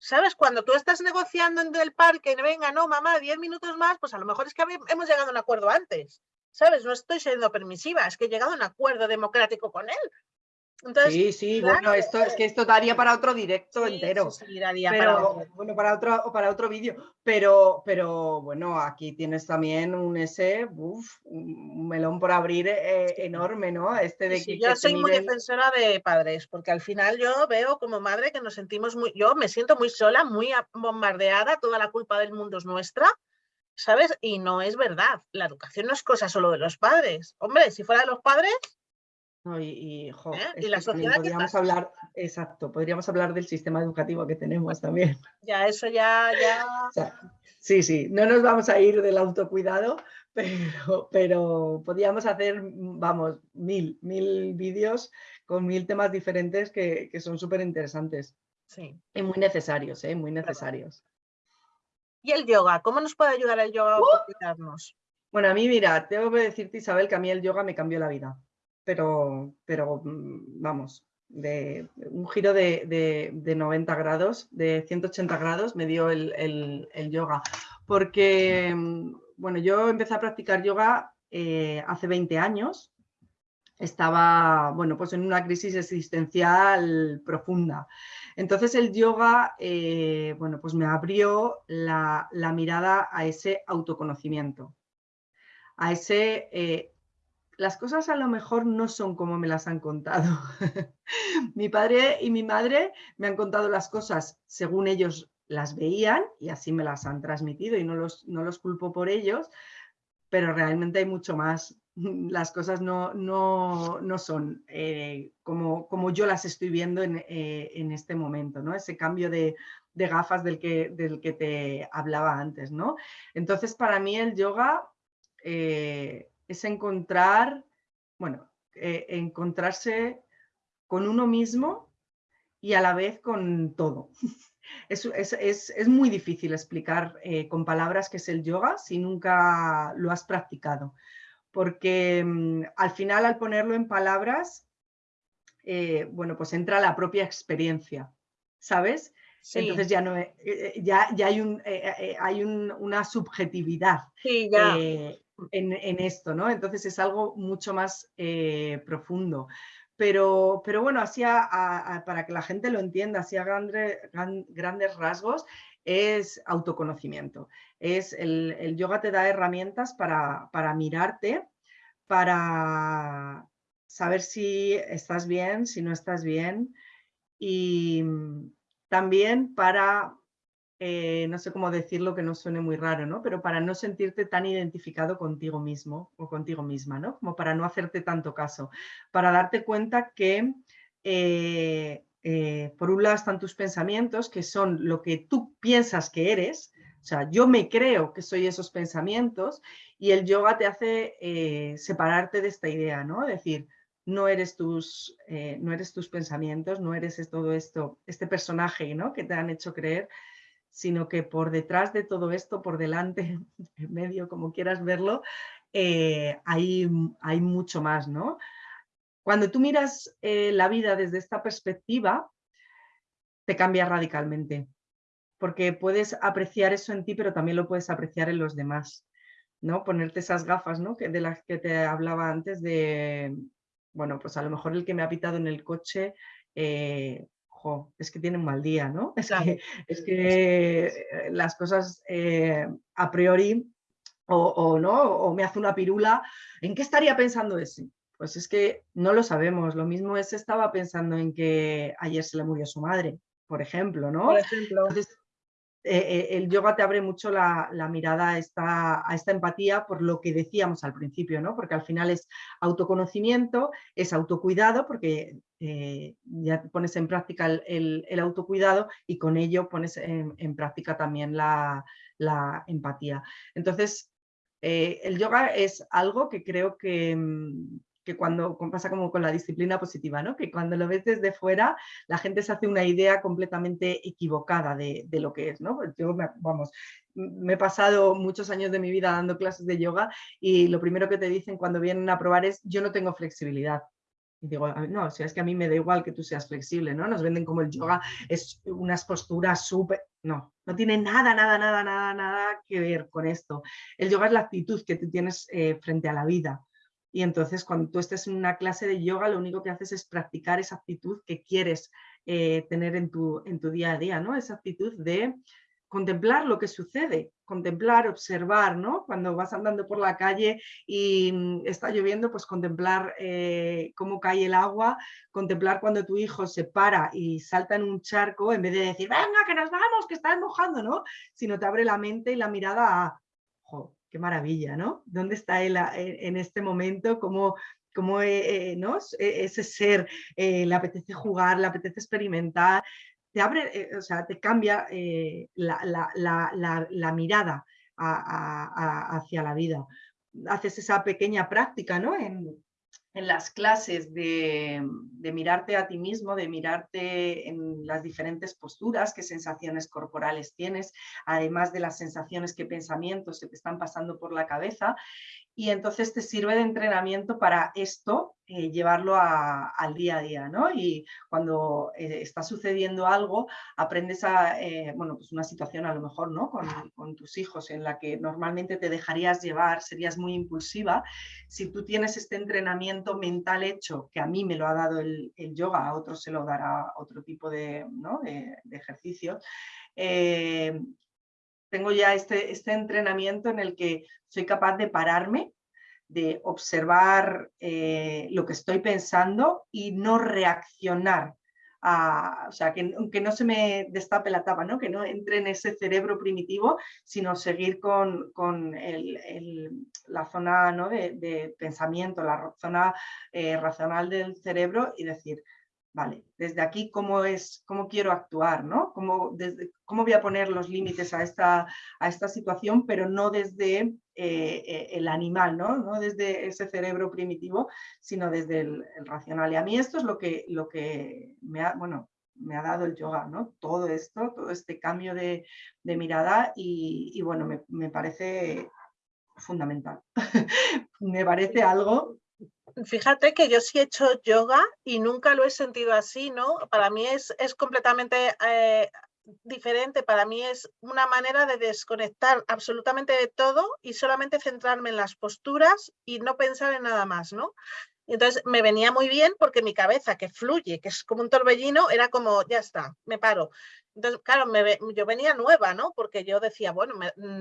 ¿Sabes? Cuando tú estás negociando en el parque, venga, no, mamá, 10 minutos más, pues a lo mejor es que hemos llegado a un acuerdo antes. ¿Sabes? No estoy siendo permisiva, es que he llegado a un acuerdo democrático con él sí, sí, bueno, esto es que esto daría para otro directo entero. Sí, daría para otro. bueno, para otro, para otro vídeo. Pero, pero bueno, aquí tienes también un ese, un melón por abrir eh, enorme, ¿no? Este de que, yo soy muy defensora de padres, porque al final yo veo como madre que nos sentimos muy, yo me siento muy sola, muy bombardeada, toda la culpa del mundo es nuestra. ¿Sabes? Y no es verdad. La educación no es cosa solo de los padres. Hombre, si fuera de los padres, y, ¿Eh? la sociedad podríamos hablar, exacto, podríamos hablar del sistema educativo que tenemos también. Ya, eso ya, ya... sí, sí, no nos vamos a ir del autocuidado, pero, pero podríamos hacer, vamos, mil, mil vídeos con mil temas diferentes que, son súper interesantes. Sí. Y muy necesarios, ¿eh? Muy necesarios. ¿Y el yoga? ¿Cómo nos puede ayudar el yoga a ¡Uh! Bueno, a mí, mira, tengo que decirte, Isabel, que a mí el yoga me cambió la vida pero, pero mm, vamos, de un giro de, 90 grados, de 180 grados me dio el, yoga. Porque, mm, bueno, yo empecé a practicar yoga eh, hace 20 años. Estaba, bueno, pues en una crisis existencial profunda. Entonces el yoga, eh, bueno, pues me abrió la, mirada a ese autoconocimiento, a ese eh, las cosas a lo mejor no son como me las han contado. mi padre y mi madre me han contado las cosas según ellos las veían y así me las han transmitido y no los, no los culpo por ellos, pero realmente hay mucho más. Las cosas no, no, no son eh, como, como yo las estoy viendo en, eh, en este momento, ¿no? Ese cambio de, de, gafas del que, del que te hablaba antes, ¿no? Entonces, para mí el yoga... Eh, es encontrar, bueno, eh, encontrarse con uno mismo y a la vez con todo. es, muy difícil explicar eh, con palabras qué es el yoga si nunca lo has practicado, porque mm, al final al ponerlo en palabras, eh, bueno, pues entra la propia experiencia, ¿sabes? Entonces ya no ya, ya hay, un, hay una subjetividad. Sí, ya en, esto, ¿no? Entonces es algo mucho más eh, profundo. Pero, pero bueno, así para que la gente lo entienda, así a grandes rasgos, es autoconocimiento. Es el, yoga te da herramientas para, para mirarte, para saber si estás bien, si no estás bien, y también para eh, no sé cómo decirlo que no suene muy raro, ¿no? Pero para no sentirte tan identificado contigo mismo o contigo misma, ¿no? Como para no hacerte tanto caso, para darte cuenta que eh, eh, por un lado están tus pensamientos, que son lo que tú piensas que eres, o sea, yo me creo que soy esos pensamientos y el yoga te hace separarte de esta idea, ¿no? Decir, no eres, tus, no eres tus pensamientos, no eres todo esto, este personaje ¿no? que te han hecho creer, sino que por detrás de todo esto, por delante, en medio, como quieras verlo, eh, hay, hay, mucho más, ¿no? Cuando tú miras eh, la vida desde esta perspectiva, te cambia radicalmente, porque puedes apreciar eso en ti, pero también lo puedes apreciar en los demás, ¿no? Ponerte esas gafas, ¿no? Que, de las que te hablaba antes de, bueno, pues a lo mejor el que me ha pitado en el coche eh, es que tiene un mal día, ¿no? Es, que, eh, las cosas eh, a priori o, no, o me hace una pirula, ¿en qué estaría pensando ese? Pues es que no lo sabemos. Lo mismo ese estaba pensando en que ayer se le murió su madre, por ejemplo, ¿no? Por ejemplo. Eh, el yoga te abre mucho la, mirada a esta, empatía por lo que decíamos al principio, ¿no? porque al final es autoconocimiento, es autocuidado, porque eh, ya pones en práctica el, autocuidado y con ello pones en, práctica también la, empatía. Entonces, Eh, el yoga es algo que creo que, mm, que cuando pasa como con la disciplina positiva, ¿no? que cuando lo ves desde fuera la gente se hace una idea completamente equivocada de, lo que es. ¿no? Pues yo, vamos, me he pasado muchos años de mi vida dando clases de yoga y lo primero que te dicen cuando vienen a probar es yo no tengo flexibilidad. Y digo, no, si es que a mí me da igual que tú seas flexible, ¿no? Nos venden como el yoga es unas posturas súper... No, no tiene nada, nada, nada, nada, nada que ver con esto. El yoga es la actitud que tú tienes eh, frente a la vida. Y entonces cuando tú estés en una clase de yoga, lo único que haces es practicar esa actitud que quieres eh, tener en tu, en tu día a día, ¿no? Esa actitud de contemplar lo que sucede, contemplar, observar, ¿no? Cuando vas andando por la calle y mm, está lloviendo, pues contemplar eh, cómo cae el agua, contemplar cuando tu hijo se para y salta en un charco, en vez de decir, venga, que nos vamos, que estás mojando, ¿no? Sino te abre la mente y la mirada a, qué maravilla, ¿no? ¿Dónde está él en este momento? ¿Cómo, cómo eh, eh. E, ese ser eh, le apetece jugar, le apetece experimentar? Te abre, o sea, te cambia la, mirada hacia la vida. Haces esa pequeña práctica, ¿no? En, en las clases de, mirarte a ti mismo, de mirarte en las diferentes posturas, qué sensaciones corporales tienes, además de las sensaciones, qué pensamientos se te están pasando por la cabeza y entonces te sirve de entrenamiento para esto, eh, llevarlo al día a día, ¿no? Y cuando eh, está sucediendo algo, aprendes a, eh, bueno, pues una situación a lo mejor, ¿no? Con, tus hijos en la que normalmente te dejarías llevar, serías muy impulsiva. Si tú tienes este entrenamiento mental hecho, que a mí me lo ha dado el, yoga, a otros se lo dará otro tipo de, ¿no? de, de ejercicio, tengo ya este, este entrenamiento en el que soy capaz de pararme, de observar eh, lo que estoy pensando y no reaccionar. A, o sea, que, no se me destape la tapa, ¿no? que no entre en ese cerebro primitivo, sino seguir con, la zona ¿no? de, pensamiento, la zona eh, racional del cerebro y decir, vale, desde aquí cómo es, cómo quiero actuar, ¿no? Cómo, desde, cómo voy a poner los límites a esta, a esta situación, pero no desde eh, eh, el animal, ¿no? ¿no? desde ese cerebro primitivo, sino desde el, racional. Y a mí esto es lo que, lo que me, ha, bueno, me ha dado el yoga, ¿no? Todo esto, todo este cambio de, mirada y, bueno, me, me parece fundamental. me parece algo Fíjate que yo sí he hecho yoga y nunca lo he sentido así, ¿no? Para mí es, es completamente eh, diferente, para mí es una manera de desconectar absolutamente de todo y solamente centrarme en las posturas y no pensar en nada más, ¿no? entonces me venía muy bien porque mi cabeza, que fluye, que es como un torbellino, era como, ya está, me paro. Entonces, claro, yo venía nueva, ¿no? Porque yo decía, bueno,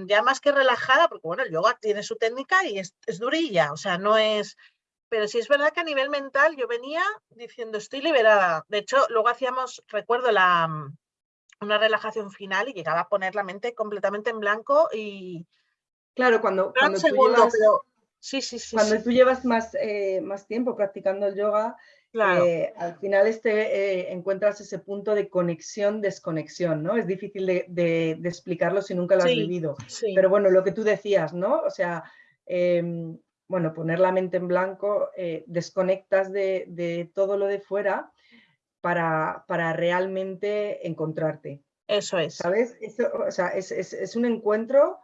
ya más que relajada, porque bueno, el yoga tiene su técnica y es, es durilla, o sea, no es pero sí es verdad que a nivel mental yo venía diciendo estoy liberada. De hecho, luego hacíamos, recuerdo, la, mm, una relajación final y llegaba a poner la mente completamente en blanco y... Claro, cuando, cuando, tú, llevas, sí, sí, sí, cuando tú llevas más, eh, más tiempo practicando el yoga, eh, al final este, eh, encuentras ese punto de conexión, desconexión, ¿no? Es difícil de, explicarlo si nunca lo has vivido. Pero bueno, lo que tú decías, ¿no? O sea, em, bueno, poner la mente en blanco, eh, desconectas de, todo lo de fuera para, para realmente encontrarte. Eso es. ¿Sabes? o sea, es, un encuentro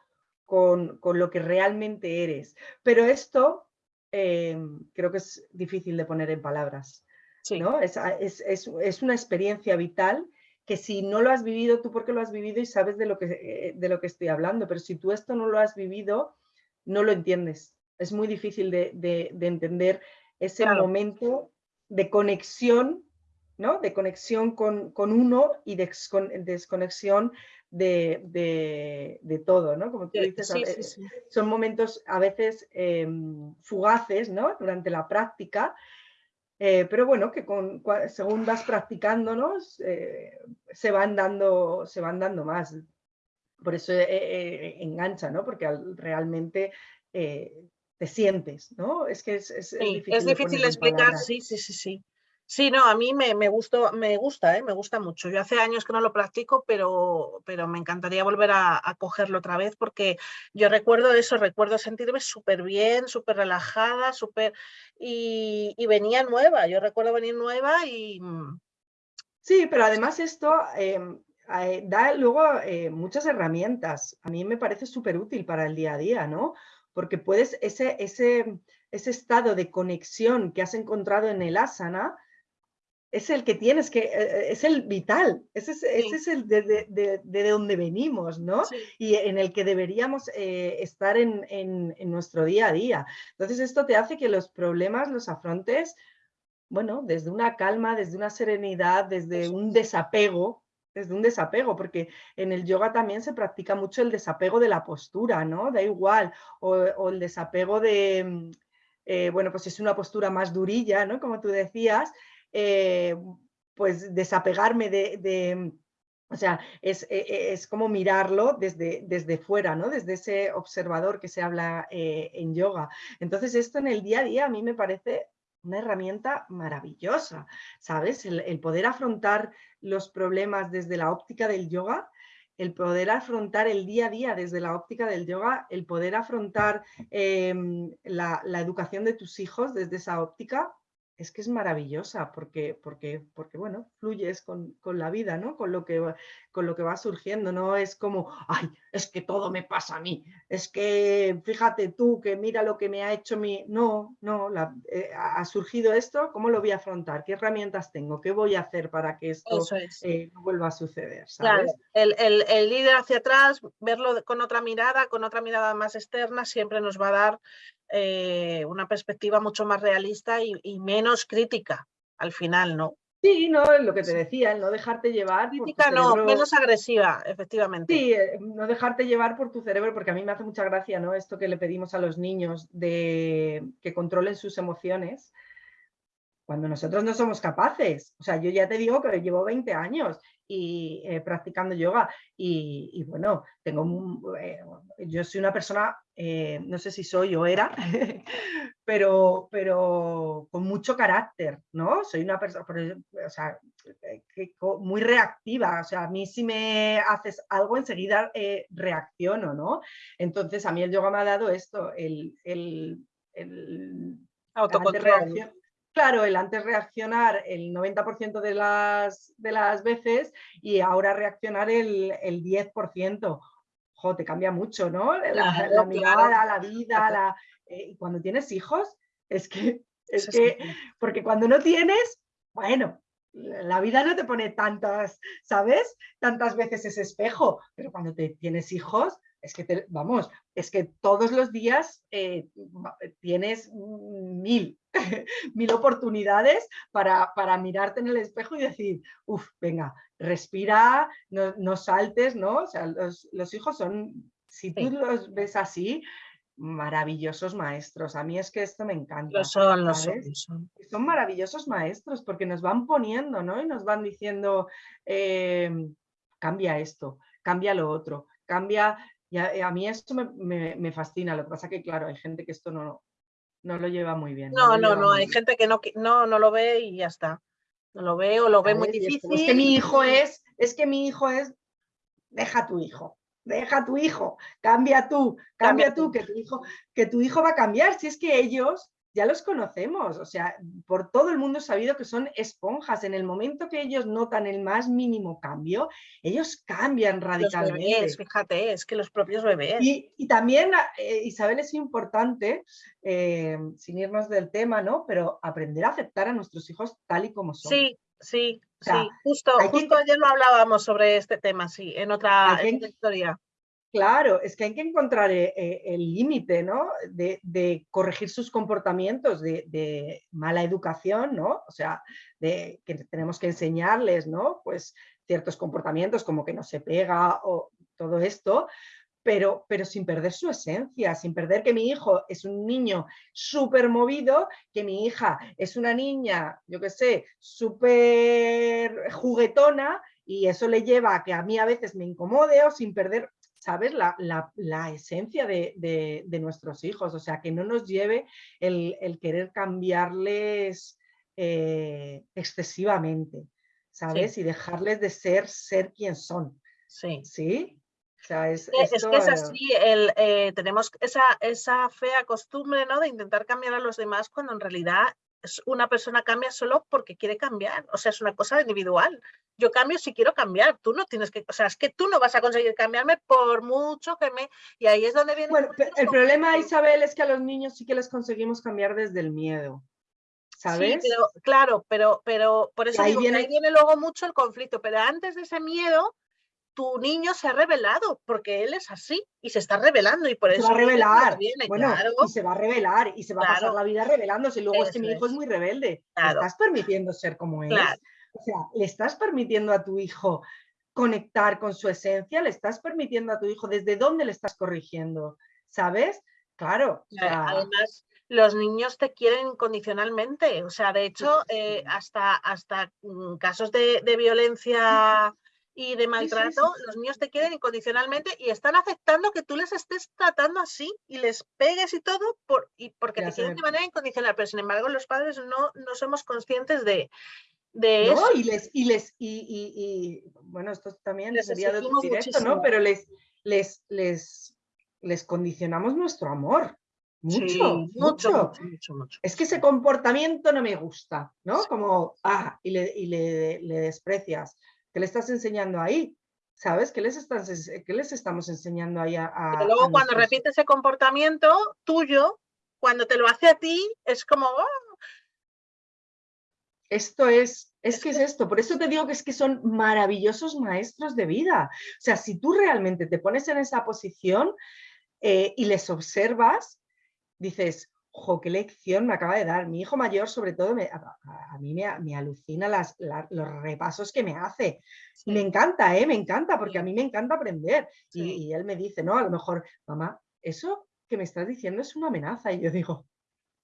con, lo que realmente eres. Pero esto em, creo que es difícil de poner en palabras. ¿no? Es, es, una experiencia vital que si no lo has vivido, tú porque lo has vivido y sabes de lo, que, eh, de lo que estoy hablando, pero si tú esto no lo has vivido, no lo entiendes es muy difícil de, entender ese momento de conexión, ¿no? De conexión con, uno y de desconexión de, todo, ¿no? Como tú dices, son momentos a veces em, fugaces, ¿no? Durante la práctica, eh, pero bueno, que con, según vas practicando, eh, se, van dando, se van dando más. Por eso eh, engancha, ¿no? Porque realmente te sientes, ¿no? Es que es, difícil, es difícil explicar, sí, sí, sí, sí. Sí, no, a mí me, me, gustó, me gusta, ¿eh? me gusta mucho. Yo hace años que no lo practico, pero, pero me encantaría volver a, cogerlo otra vez porque yo recuerdo eso, recuerdo sentirme súper bien, súper relajada, súper... Y, venía nueva, yo recuerdo venir nueva y... Mm, sí, pero además esto em, eh, da luego eh, muchas herramientas. A mí me parece súper útil para el día a día, ¿no? Porque puedes, ese, ese, ese estado de conexión que has encontrado en el asana, es el que tienes que, eh, eh, es el vital, ese es, ese es el de, de, de, donde venimos, ¿no? Y en el que deberíamos eh, estar en, en, en, nuestro día a día. Entonces esto te hace que los problemas los afrontes, bueno, desde una calma, desde una serenidad, desde un desapego, desde un desapego, porque en el yoga también se practica mucho el desapego de la postura, ¿no? Da igual, o, el desapego de, bueno, pues es una postura más durilla, ¿no? Como tú decías, eh, pues desapegarme de, o sea, es, e, es, como mirarlo desde, desde fuera, ¿no? Desde ese observador que se habla eh, en yoga. Entonces esto en el día a día a mí me parece una herramienta maravillosa, ¿sabes? El, poder afrontar los problemas desde la óptica del yoga, el poder afrontar el día a día desde la óptica del yoga, el poder afrontar em, la, la educación de tus hijos desde esa óptica, es que es maravillosa porque, porque, porque bueno, fluyes con, con, la vida, ¿no? Con lo, que, con lo que va surgiendo, no es como, ay, es que todo me pasa a mí, es que fíjate tú que mira lo que me ha hecho mi... No, no, eh, ha surgido esto, ¿cómo lo voy a afrontar? ¿Qué herramientas tengo? ¿Qué voy a hacer para que esto eh, no vuelva a suceder? Claro, el, el, el ir hacia atrás, verlo con otra mirada, con otra mirada más externa, siempre nos va a dar eh, una perspectiva mucho más realista y, menos crítica al final, ¿no? Sí, no, lo que te decía, el no dejarte llevar. Crítica no, menos agresiva, efectivamente. Sí, eh, no dejarte llevar por tu cerebro, porque a mí me hace mucha gracia, ¿no? Esto que le pedimos a los niños de que controlen sus emociones cuando nosotros no somos capaces. O sea, yo ya te digo que llevo 20 años y eh, practicando yoga y, bueno, tengo eh, yo soy una persona, eh, no sé si soy o era, pero, pero con mucho carácter, ¿no? Soy una persona, o sea, muy reactiva, o sea, a mí si me haces algo enseguida reacciono, ¿no? Entonces a mí el yoga me ha dado esto, el, el, el Claro, el antes reaccionar el 90% de las, de las veces y ahora reaccionar el, el 10%. Jo, te cambia mucho, ¿no? La, mirada, la vida, la, eh, y cuando tienes hijos, es que, es que, porque cuando no tienes, bueno, la vida no te pone tantas, ¿sabes? Tantas veces ese espejo, pero cuando te tienes hijos, es que, vamos, es que todos los días eh, tienes mil, mil oportunidades para, para, mirarte en el espejo y decir, uff, venga, respira, no, saltes, ¿no? O sea, los, hijos son, si tú los ves así, maravillosos maestros. A mí es que esto me encanta. son, los son, son. maravillosos maestros porque nos van poniendo, ¿no? Y nos van diciendo, em, cambia esto, cambia lo otro, cambia... Y a, mí esto me, me, fascina. Lo que pasa que, claro, hay gente que esto no, no lo lleva muy bien. No, no, no, hay gente que no, no, no lo ve y ya está. No lo ve o lo ve muy difícil. Es, que mi hijo es, es que mi hijo es, deja tu hijo, deja tu hijo, cambia tú, cambia, tú, que tu hijo, que tu hijo va a cambiar. Si es que ellos ya los conocemos, o sea, por todo el mundo sabido que son esponjas. En el momento que ellos notan el más mínimo cambio, ellos cambian radicalmente. fíjate, es que los propios bebés. Y, también, eh, Isabel, es importante, eh, sin irnos del tema, ¿no? Pero aprender a aceptar a nuestros hijos tal y como son. Sí, sí, sí. Justo, justo ayer lo hablábamos sobre este tema, sí, en otra, en otra historia. Claro, es que hay que encontrar eh, eh, el límite, ¿no? De, corregir sus comportamientos de, mala educación, ¿no? O sea, de que tenemos que enseñarles, ¿no? Pues ciertos comportamientos como que no se pega o todo esto, pero, pero sin perder su esencia, sin perder que mi hijo es un niño súper movido, que mi hija es una niña, yo qué sé, súper juguetona y eso le lleva a que a mí a veces me incomode o sin perder ¿sabes? La, esencia de, nuestros hijos, o sea, que no nos lleve el, querer cambiarles eh, excesivamente, ¿sabes? Y dejarles de ser, ser quien son. Sí. ¿Sí? es, que es así, el, eh, tenemos esa, esa fea costumbre ¿no? de intentar cambiar a los demás cuando en realidad una persona cambia solo porque quiere cambiar, o sea, es una cosa individual. Yo cambio si quiero cambiar, tú no tienes que, o sea, es que tú no vas a conseguir cambiarme por mucho que me... Y ahí es donde viene... Bueno, el problema, Isabel, es que a los niños sí que les conseguimos cambiar desde el miedo. ¿Sabes? Sí, claro, pero, pero por eso ahí, viene... ahí viene luego mucho el conflicto, pero antes de ese miedo tu niño se ha revelado, porque él es así y se está revelando y por eso... Se va a revelar, bueno, y se va a revelar y se va a pasar la vida revelándose y luego es que mi hijo es muy rebelde. Le estás permitiendo ser como es. O sea, le estás permitiendo a tu hijo conectar con su esencia, le estás permitiendo a tu hijo desde dónde le estás corrigiendo, ¿sabes? Claro. Además, los niños te quieren incondicionalmente. O sea, de hecho, eh, hasta, hasta mm, casos de, de violencia y de maltrato, los niños te quieren incondicionalmente y están aceptando que tú les estés tratando así y les pegues y todo por, y porque te quieren de manera incondicional, pero sin embargo los padres no, no somos conscientes de, de eso. Y les, y les, y, bueno, esto también sería de directo, ¿no? Pero les, les, les, les condicionamos nuestro amor. Mucho, mucho, mucho, mucho, Es que ese comportamiento no me gusta, ¿no? Como, ah, y le, y le, le desprecias. ¿Qué le estás enseñando ahí? ¿Sabes? ¿Qué les, estás, qué les estamos enseñando ahí a... Pero luego cuando repite ese comportamiento tuyo, cuando te lo hace a ti, es como... ¡oh! Esto es, es que es esto, por eso te digo que es que son maravillosos maestros de vida. O sea, si tú realmente te pones en esa posición eh, y les observas, dices, ojo, qué lección me acaba de dar. Mi hijo mayor, sobre todo, me, a, mí me, alucina las, los repasos que me hace. Me encanta, ¿eh? Me encanta, porque a mí me encanta aprender. Y, él me dice, no, a lo mejor, mamá, eso que me estás diciendo es una amenaza. Y yo digo,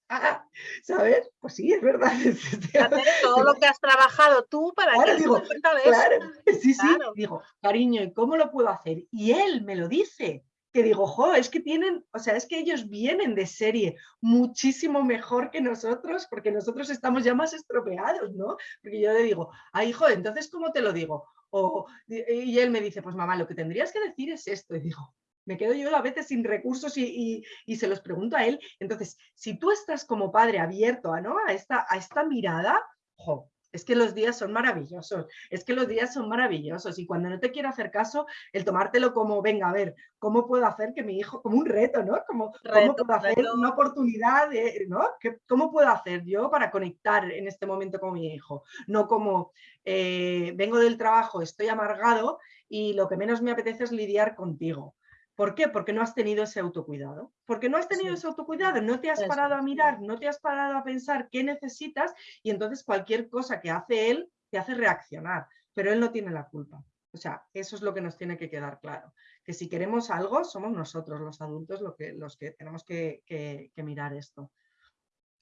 ah, ¿sabes? Pues sí, es verdad. todo lo que has trabajado tú para que digo, claro, Sí, sí, digo, cariño, ¿y cómo lo puedo hacer? Y él me lo dice que digo, jo, es que tienen, o sea, es que ellos vienen de serie muchísimo mejor que nosotros, porque nosotros estamos ya más estropeados, ¿no? Porque yo le digo, ay, hijo, entonces, ¿cómo te lo digo? O, y él me dice, pues mamá, lo que tendrías que decir es esto. Y digo, me quedo yo a veces sin recursos y, se los pregunto a él. Entonces, si tú estás como padre abierto ¿no? a, esta, a esta mirada, jo, es que los días son maravillosos, es que los días son maravillosos y cuando no te quiero hacer caso, el tomártelo como, venga, a ver, ¿cómo puedo hacer que mi hijo, como un reto, ¿no? Como, ¿Cómo puedo hacer una oportunidad, ¿no? ¿Cómo puedo hacer yo para conectar en este momento con mi hijo? No como, eh, vengo del trabajo, estoy amargado y lo que menos me apetece es lidiar contigo. ¿Por qué? Porque no has tenido ese autocuidado. Porque no has tenido ese autocuidado, no te has parado a mirar, no te has parado a pensar qué necesitas y entonces cualquier cosa que hace él te hace reaccionar, pero él no tiene la culpa. O sea, eso es lo que nos tiene que quedar claro. Que si queremos algo, somos nosotros, los adultos, que, los que tenemos que mirar esto.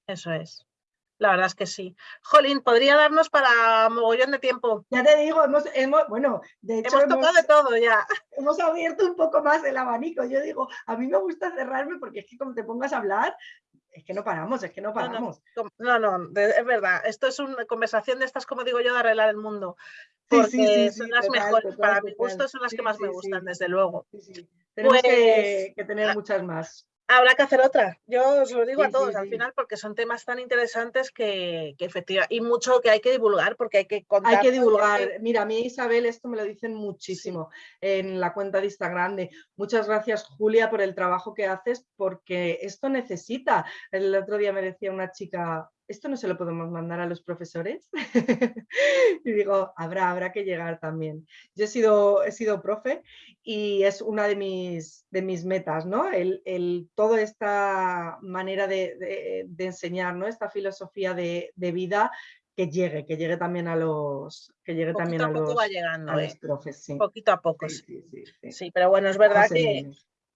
Eso es. La verdad es que sí. Jolín, podría darnos para mogollón de tiempo. Ya te digo, hemos, hemos bueno, de hecho hemos tocado de todo ya. Hemos abierto un poco más el abanico. Yo digo, a mí me gusta cerrarme porque es que como te pongas a hablar, es que no paramos, es que no paramos. No, no, es verdad. Esto es una conversación de estas, como digo yo, de arreglar el mundo. Porque sí, sí, sí, son las mejores, para mi gusto son las que más me gustan, desde luego. Tenemos que, pues, tener muchas más habrá que hacer otra. Yo os lo digo a todos al final porque son temas tan interesantes que, efectivamente, y mucho que hay que divulgar porque hay que contar. Hay que divulgar. Mira, a mí Isabel esto me lo dicen muchísimo en la cuenta de Instagram de muchas gracias Julia por el trabajo que haces porque esto necesita. El otro día me decía una chica, esto no se lo podemos mandar a los profesores. y digo, habrá, habrá que llegar también. Yo he sido, he sido profe y es una de mis, de mis metas, ¿no? El, el toda esta manera de, enseñar, ¿no? Esta filosofía de, vida que llegue, que llegue también a los que llegue también a, los, va llegando, ¿eh? profes, Poquito a poco, sí. Sí, pero bueno, es verdad que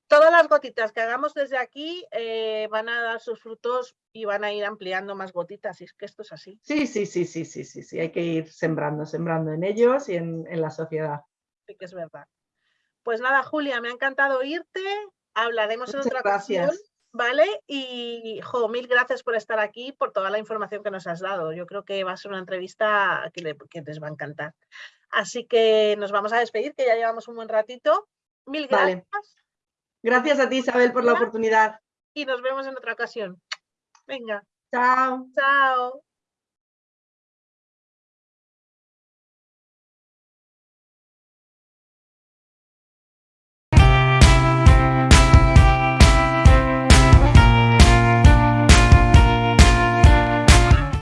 Todas las gotitas que hagamos desde aquí eh, van a dar sus frutos y van a ir ampliando más gotitas, y es que esto es así. Sí, sí, sí, sí, sí, sí, sí. hay que ir sembrando, sembrando en ellos y en, la sociedad. Sí que es verdad. Pues nada, Julia, me ha encantado oírte, hablaremos en otra gracias. ocasión. ¿vale? Y, jo, mil gracias por estar aquí, por toda la información que nos has dado. Yo creo que va a ser una entrevista que, les va a encantar. Así que nos vamos a despedir, que ya llevamos un buen ratito. Mil gracias. Gracias a ti, Isabel, por la oportunidad. Y nos vemos en otra ocasión. Venga. Chao. Chao.